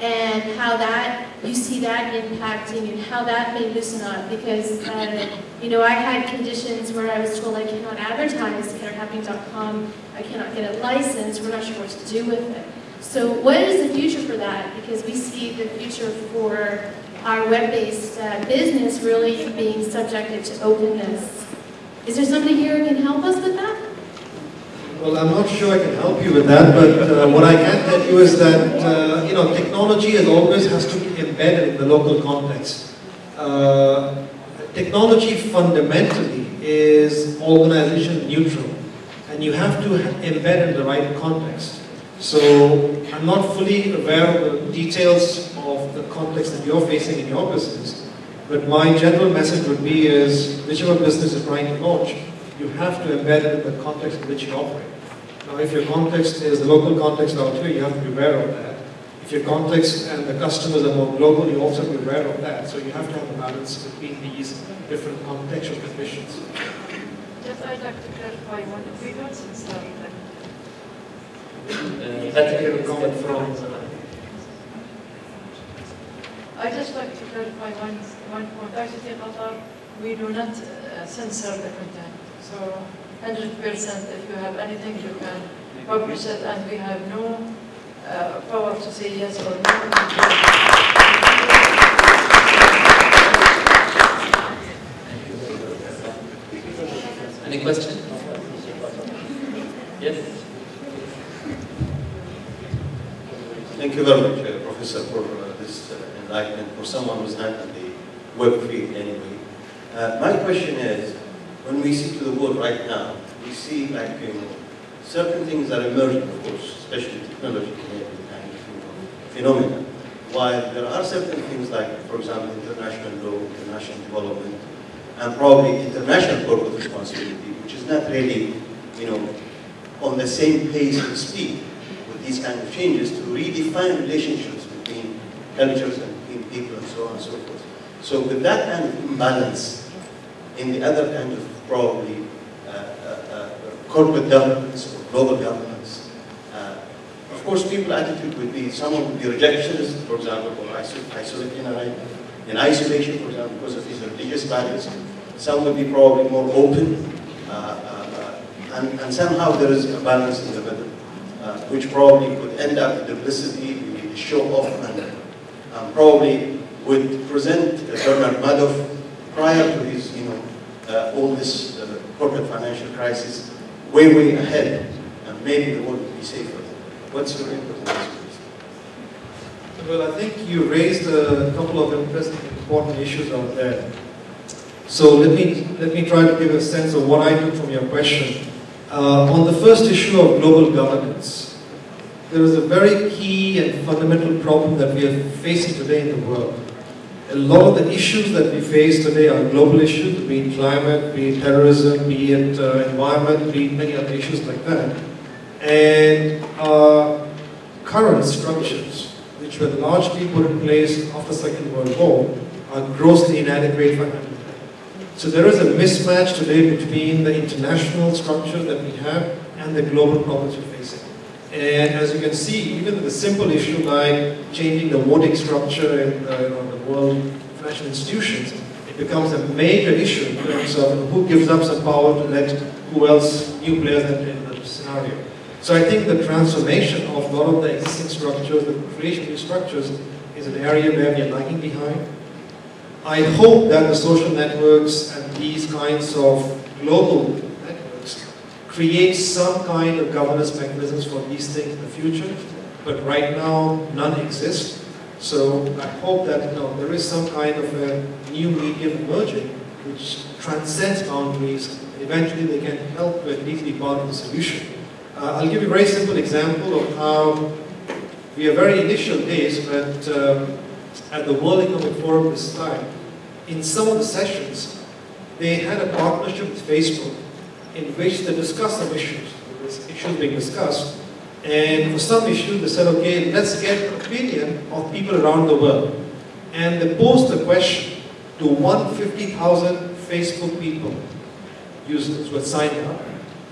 and how that, you see that impacting and how that may loosen up because, uh, you know, I had conditions where I was told I cannot advertise KetterHappy.com, I cannot get a license, we're not sure what to do with it. So what is the future for that? Because we see the future for our web-based uh, business really being subjected to openness. Is there somebody here who can help us with that? Well, I'm not sure I can help you with that, but uh, what I can tell you is that, uh, you know, technology always has to be embedded in the local context. Uh, technology fundamentally is organization neutral, and you have to embed in the right context. So I'm not fully aware of the details of the context that you're facing in your business, but my general message would be is, whichever business is trying to launch, you have to embed it in the context in which you operate. Now, if your context is the local context out here, you have to be aware of that. If your context and the customers are more global, you also have to be aware of that. So you have to have a balance between these different contextual conditions. Just I'd like to clarify one of the words and stuff. Uh, Patrick, comment from- I just like to clarify one, one point. I ICT Qatar, we do not uh, censor the content. So 100% if you have anything, you can publish it and we have no uh, power to say yes or no. Any question? Yes? Thank you very much, uh, Professor, for uh, this uh, enlightenment, for someone who's not in the web field anyway. Uh, my question is, when we see to the world right now, we see like, you know, certain things are emerging, of course, especially technology know, phenomena. While there are certain things like, for example, international law, international development, and probably international corporate responsibility, which is not really, you know, on the same pace and speed with these kind of changes to redefine relationships between cultures and between people and so on and so forth. So with that kind of imbalance in the other kind of probably uh, uh, uh, corporate governments or global governments. of course people attitude would be, some would be rejectionist, for example, or in isolation, for example, because of his religious values. Some would be probably more open, and, and somehow there is a balance in the middle, uh, which probably could end up with duplicity, show off, and um, probably would present Bernard Madoff prior to his, you uh, all this uh, corporate financial crisis way, way ahead, and maybe the world would be safer. What's your input on this, please? Well, I think you raised a couple of interesting, important issues out there. So let me, let me try to give a sense of what I took from your question. Uh, on the first issue of global governance, there is a very key and fundamental problem that we are facing today in the world. A lot of the issues that we face today are global issues, be it climate, be it terrorism, be it uh, environment, be it many other issues like that. And uh, current structures, which were largely put in place after the Second World War, are grossly inadequate for handling that. So there is a mismatch today between the international structure that we have and the global problems we're facing. And as you can see, even the simple issue like changing the voting structure in uh, you know, the world financial institutions, it becomes a major issue in terms of who gives up some power to let who else, new players enter in the scenario. So I think the transformation of a lot of the existing structures, the creation of new structures, is an area where we are lagging behind. I hope that the social networks and these kinds of global create some kind of governance mechanisms for these things in the future, but right now none exist. So I hope that you know, there is some kind of a new medium emerging which transcends boundaries. Eventually they can help to at least be part of the solution. Uh, I'll give you a very simple example of how we are very initial days, but um, at the World Economic Forum this time, in some of the sessions, they had a partnership with Facebook in which they discussed some issues, issues being discussed, and for some issues they said, okay, let's get opinion of people around the world. And they posed the question, to 150,000 Facebook people, users who had signed up,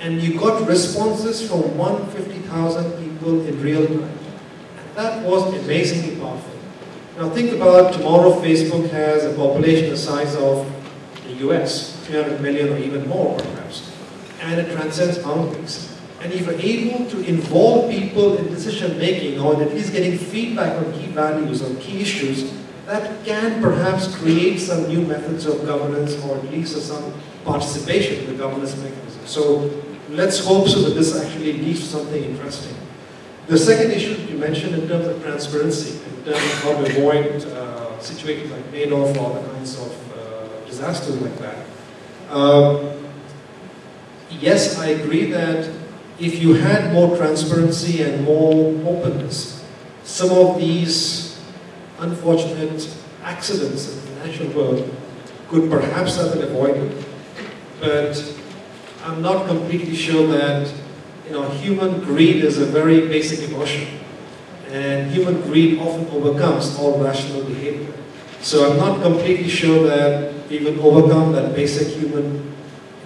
and you got responses from 150,000 people in real time. And that was amazingly powerful. Now think about tomorrow Facebook has a population the size of the US, 300 million or even more perhaps, and it transcends boundaries. And if you're able to involve people in decision making or at least getting feedback on key values on key issues, that can perhaps create some new methods of governance or at least some participation in the governance mechanism. So let's hope so that this actually leads to something interesting. The second issue you mentioned in terms of transparency, in terms of how to avoid uh, situations like Madoff or other kinds of uh, disasters like that. Um, yes, I agree that if you had more transparency and more openness, some of these unfortunate accidents in the financial world could perhaps have been avoided. But I'm not completely sure that you know, human greed is a very basic emotion. And human greed often overcomes all rational behavior. So I'm not completely sure that we will overcome that basic human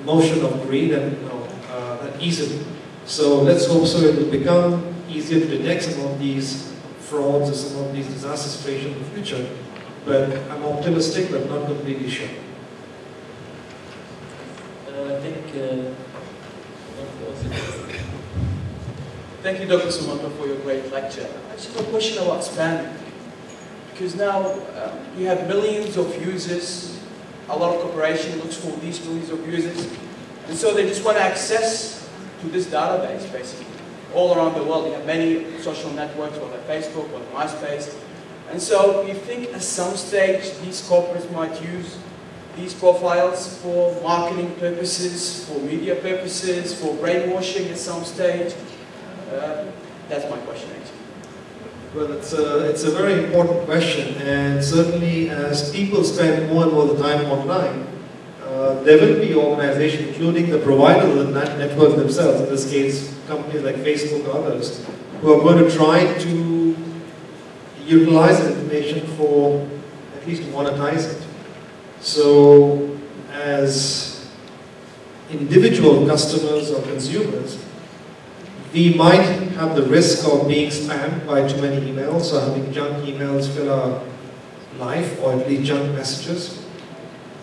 emotion of greed and you know, uh, that easily. So let's hope so it will become easier to detect some of these frauds or some of these disaster situations in the future. But I'm optimistic but not completely sure. Uh, I think uh, Thank you, Dr. Soumitra, for your great lecture. I just have a question about spamming. Because now um, you have millions of users, a lot of corporation looks for these millions of users, and so they just want access to this database, basically. All around the world, you have many social networks, whether Facebook, or MySpace. And so you think at some stage these corporates might use these profiles for marketing purposes, for media purposes, for brainwashing at some stage? Uh, that's my question, actually. Well, it's a, it's a very important question, and certainly as people spend more and more the time online, uh, there will be organizations, including the providers of the network themselves, in this case, companies like Facebook or others, who are going to try to utilize information for at least monetize it. So, as individual customers or consumers, we might have the risk of being spammed by too many emails or having junk emails fill our life or at least junk messages.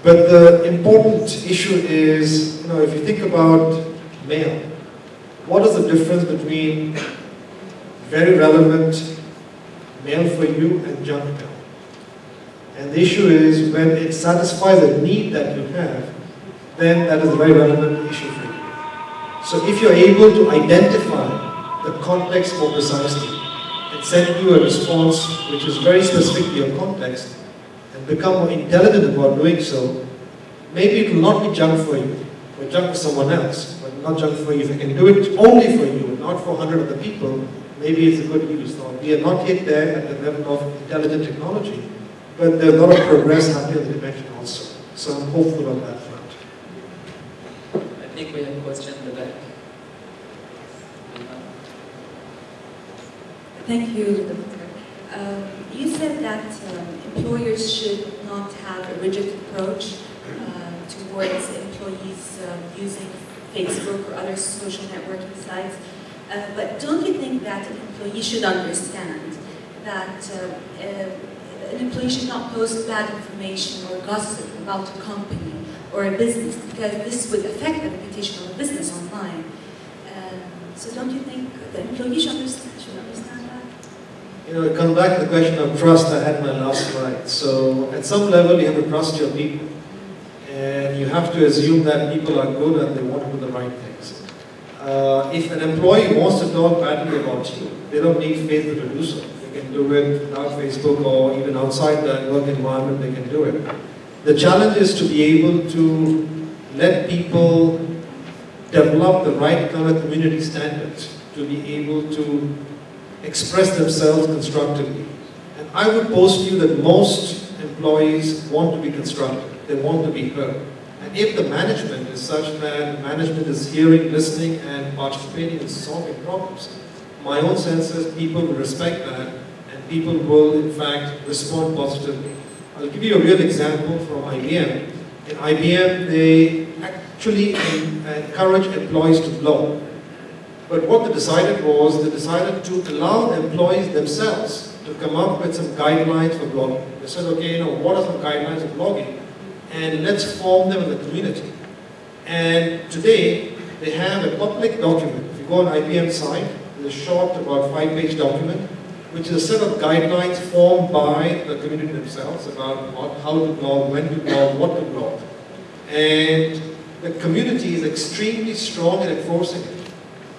But the important issue is, you know, if you think about mail, what is the difference between very relevant mail for you and junk mail? And the issue is when it satisfies a need that you have, then that is a very relevant issue for you. So if you're able to identify the context more precisely and send you a response which is very specific to your context and become more intelligent about doing so, maybe it will not be junk for you or junk for someone else, but not junk for you. If you can do it only for you, not for 100 other people, maybe it's a good use. Now, we are not yet there at the level of intelligent technology, but there's a lot of progress happening in the dimension also. So I'm hopeful on that front. I think we have a question in the back. Thank you, Doctor. Um, you said that um, employers should not have a rigid approach uh, towards employees um, using Facebook or other social networking sites. Uh, but don't you think that an employee should understand that uh, uh, an employee should not post bad information or gossip about a company or a business because this would affect the reputation of a business online? Um, so don't you think the employee should understand, should understand? You know, it comes back to the question of trust I had my last slide. So at some level, you have to trust your people. And you have to assume that people are good and they want to do the right things. Uh, if an employee wants to talk badly about you, they don't need Facebook to do so. They can do it without Facebook or even outside the work environment, they can do it. The challenge is to be able to let people develop the right kind of community standards to be able to express themselves constructively. And I would post you that most employees want to be constructive. They want to be heard. And if the management is such that management is hearing, listening, and participating in solving problems, my own sense is people will respect that and people will, in fact, respond positively. I'll give you a real example from IBM. In IBM, they actually encourage employees to blog. But what they decided was, they decided to allow employees themselves to come up with some guidelines for blogging. They said, okay, you know, what are some guidelines of blogging? And let's form them in the community. And today, they have a public document. If you go on IBM site, there's a short, about five-page document, which is a set of guidelines formed by the community themselves about what, how to blog, when to blog, what to blog. And the community is extremely strong in enforcing it.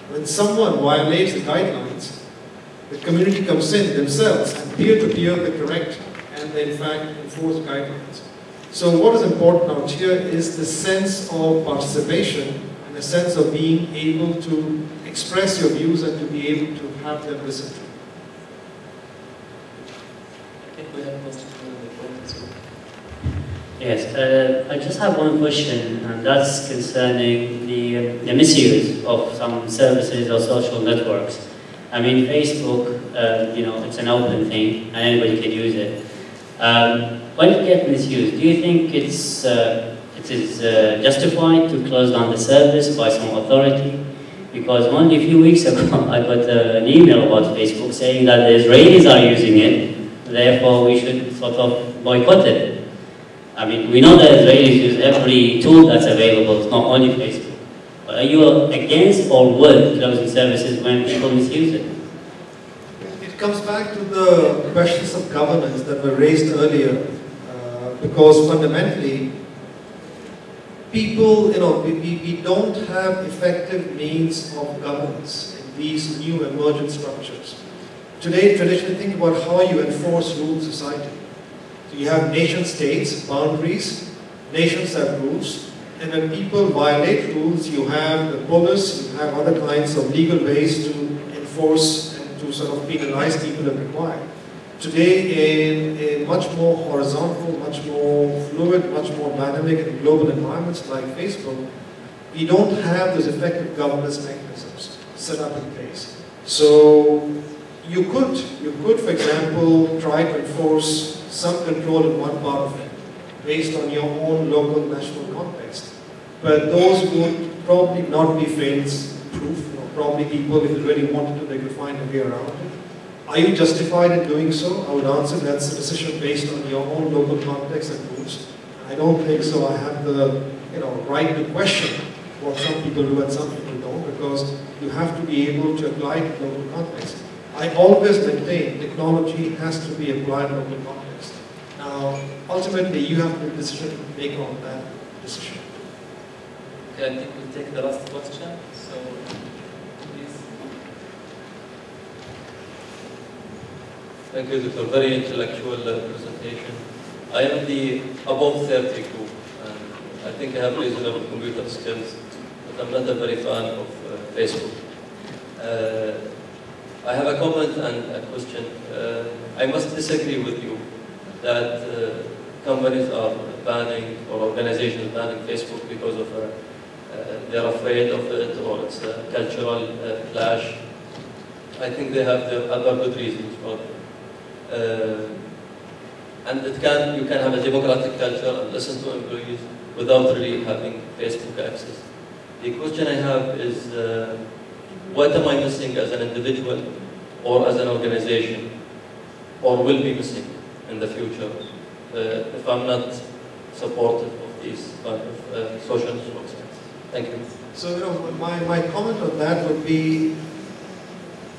When someone violates the guidelines, the community comes in themselves and peer-to-peer -peer they correct and in fact enforce guidelines. So what is important out here is the sense of participation and the sense of being able to express your views and to be able to have them listened to. Yes, uh, I just have one question, and that's concerning the, the misuse of some services or social networks. I mean, Facebook, uh, you know, it's an open thing, and anybody can use it. Um, when it gets misused, do you think it's, uh, it is uh, justified to close down the service by some authority? Because only a few weeks ago, I got uh, an email about Facebook saying that the Israelis are using it, therefore we should sort of boycott it. I mean, we know that Israelis use every tool that's available, it's not only Facebook. But are you against or with closing services when people misuse it? It comes back to the questions of governance that were raised earlier, uh, because fundamentally, people, you know, we, we, don't have effective means of governance in these new emergent structures. Today, traditionally, think about how you enforce rule society. So you have nation states, boundaries, nations have rules, and when people violate rules, you have the police, you have other kinds of legal ways to enforce and to sort of penalize people if required. Today, in a much more horizontal, much more fluid, much more dynamic and global environments like Facebook, we don't have those effective governance mechanisms set up in place. So you could, you could, for example, try to enforce some control in one part of it, based on your own local national context. But those would probably not be fails-proof. You know, probably people, if they really wanted to, they could find a way around it. Are you justified in doing so? I would answer that's a decision based on your own local context and rules. I don't think so. I have the you know, right to question what some people do and some people don't because you have to be able to apply to local context. I always maintain technology has to be applied in local context. Now, ultimately, you have the decision to make on that decision. Okay, I think we'll take the last question. So, please. Thank you, Doctor. Very intellectual uh, presentation. I am the above 30 group, and I think I have reasonable computer skills, but I'm not a very fan of uh, Facebook. Uh, I have a comment and a question. Uh, I must disagree with you that uh, companies are banning or organizations banning Facebook because of uh, uh, they're afraid of it or it's a cultural clash. I think they have the other good reasons for uh, and it can you can have a democratic culture and listen to employees without really having Facebook access. The question I have is uh, what am I missing as an individual or as an organization or will be missing? In the future uh, if I'm not supportive of these kind of uh, social networks. Thank you. So, you know, my, my comment on that would be,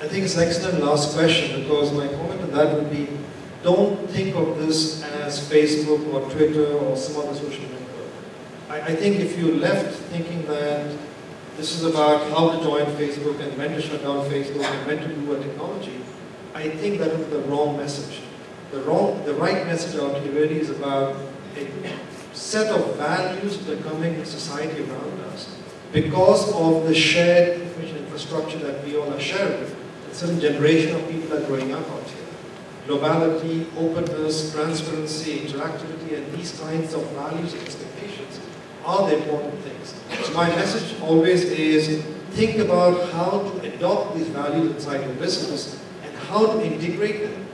I think it's an excellent last question because my comment on that would be, don't think of this as Facebook or Twitter or some other social network. I, I think if you left thinking that this is about how to join Facebook and when to shut down Facebook and when to do a technology, I think that would be the wrong message the wrong, the right message out here really is about a set of values becoming a society around us because of the shared information infrastructure that we all are sharing. A certain generation of people are growing up out here. Globality, openness, transparency, interactivity, and these kinds of values and expectations are the important things. So my message always is think about how to adopt these values inside your business and how to integrate them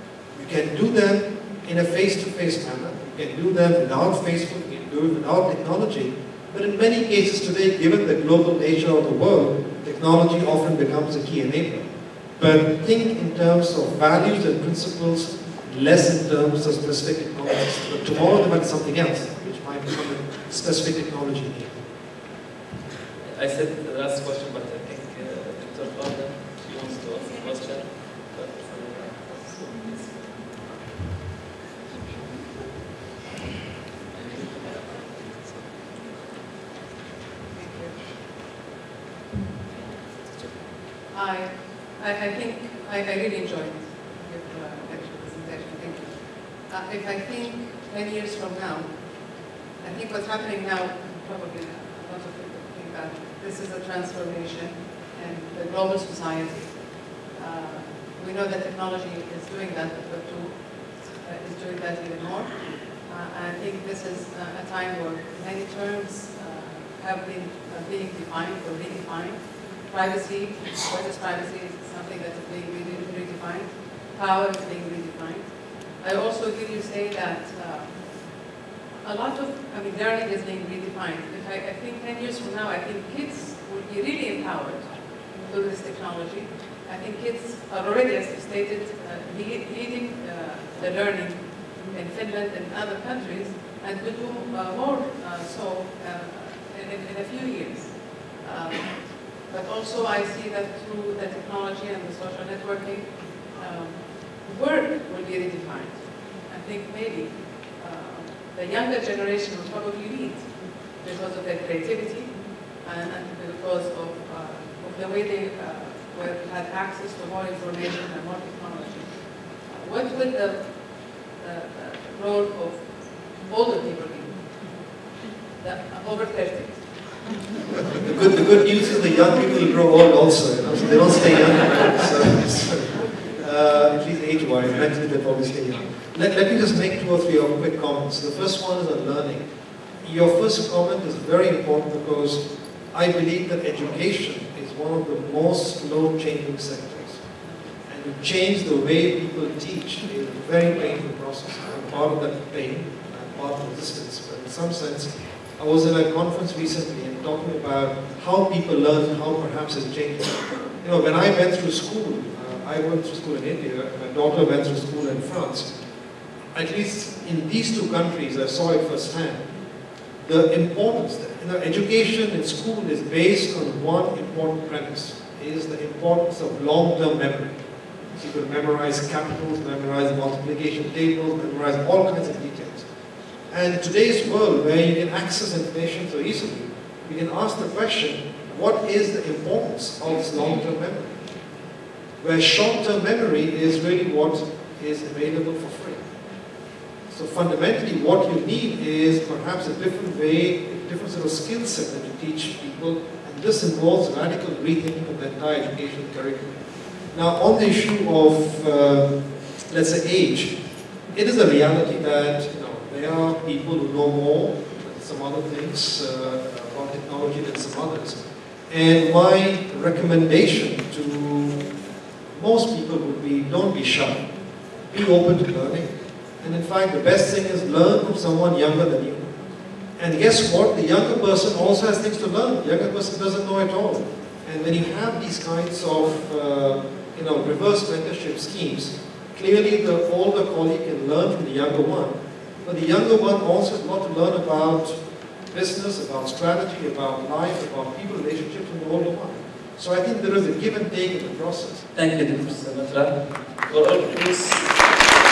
you can do them in a face-to-face -face manner. You can do them without Facebook, you can do it without technology. But in many cases today, given the global nature of the world, technology often becomes a key enabler. But think in terms of values and principles, less in terms of specific technologies. But tomorrow there might be something else, which might become a specific technology. I said the last question, but I think uh, Dr. Fadel, she wants to ask a question. But, I, I, think, I, I really enjoyed your uh, presentation, thank you. Uh, if I think 10 years from now, I think what's happening now, probably a lot of people think that this is a transformation in the global society. Uh, we know that technology is doing that, but to, uh, is doing that even more. Uh, I think this is a time where many terms uh, have been being defined or redefined privacy, what is privacy being redefined. Power is being redefined. I also hear you say that uh, a lot of, I mean, learning is being redefined. If I, I think 10 years from now, I think kids will be really empowered through this technology. I think kids are already, as you stated, uh, lead, leading uh, the learning in Finland and other countries, and will do uh, more uh, so uh, in, in, a few years. Um, but also I see that through the technology and the social networking, um, work will be redefined. I think maybe uh, the younger generation will probably lead because of their creativity and, and because of, uh, of, the way they uh, were, had access to more information and more technology. Uh, what will the, the, the, role of older people be? The, over 30 the, good, the good news is the young people grow old also, you know, so they don't stay young. So, so, uh, at least age-wise, mentally they probably stay young. Let, let me just make two or three quick comments. The first one is on learning. Your first comment is very important because I believe that education is one of the most slow-changing sectors. And to change the way people teach is a very painful process. I'm part of that pain, I'm part of the resistance, but in some sense, I was at a conference recently and talking about how people learn, how perhaps it's changing. You know, when I went through school, uh, I went through school in India, my daughter went through school in France. At least in these two countries, I saw it firsthand. The importance, that, you know, education in school is based on one important premise, is the importance of long-term memory. So you could memorize capitals, memorize multiplication tables, memorize all kinds of details. And today's world, where you can access information so easily, we can ask the question, what is the importance of long-term memory? Where short-term memory is really what is available for free. So fundamentally, what you need is perhaps a different way, a different sort of skill set that you teach people, and this involves radical rethinking of the entire education curriculum. Now, on the issue of, uh, let's say, age, it is a reality that there are people who know more some other things uh, about technology than some others. And my recommendation to most people would be don't be shy. Be open to learning. And in fact, the best thing is learn from someone younger than you. And guess what? The younger person also has things to learn. The younger person doesn't know it all. And when you have these kinds of uh, you know, reverse mentorship schemes, clearly the older colleague can learn from the younger one but the younger one also has a lot to learn about business, about strategy, about life, about people relationships from the older one. So I think there is a give and take in the process. Thank you, Dr. Soumitra, for all.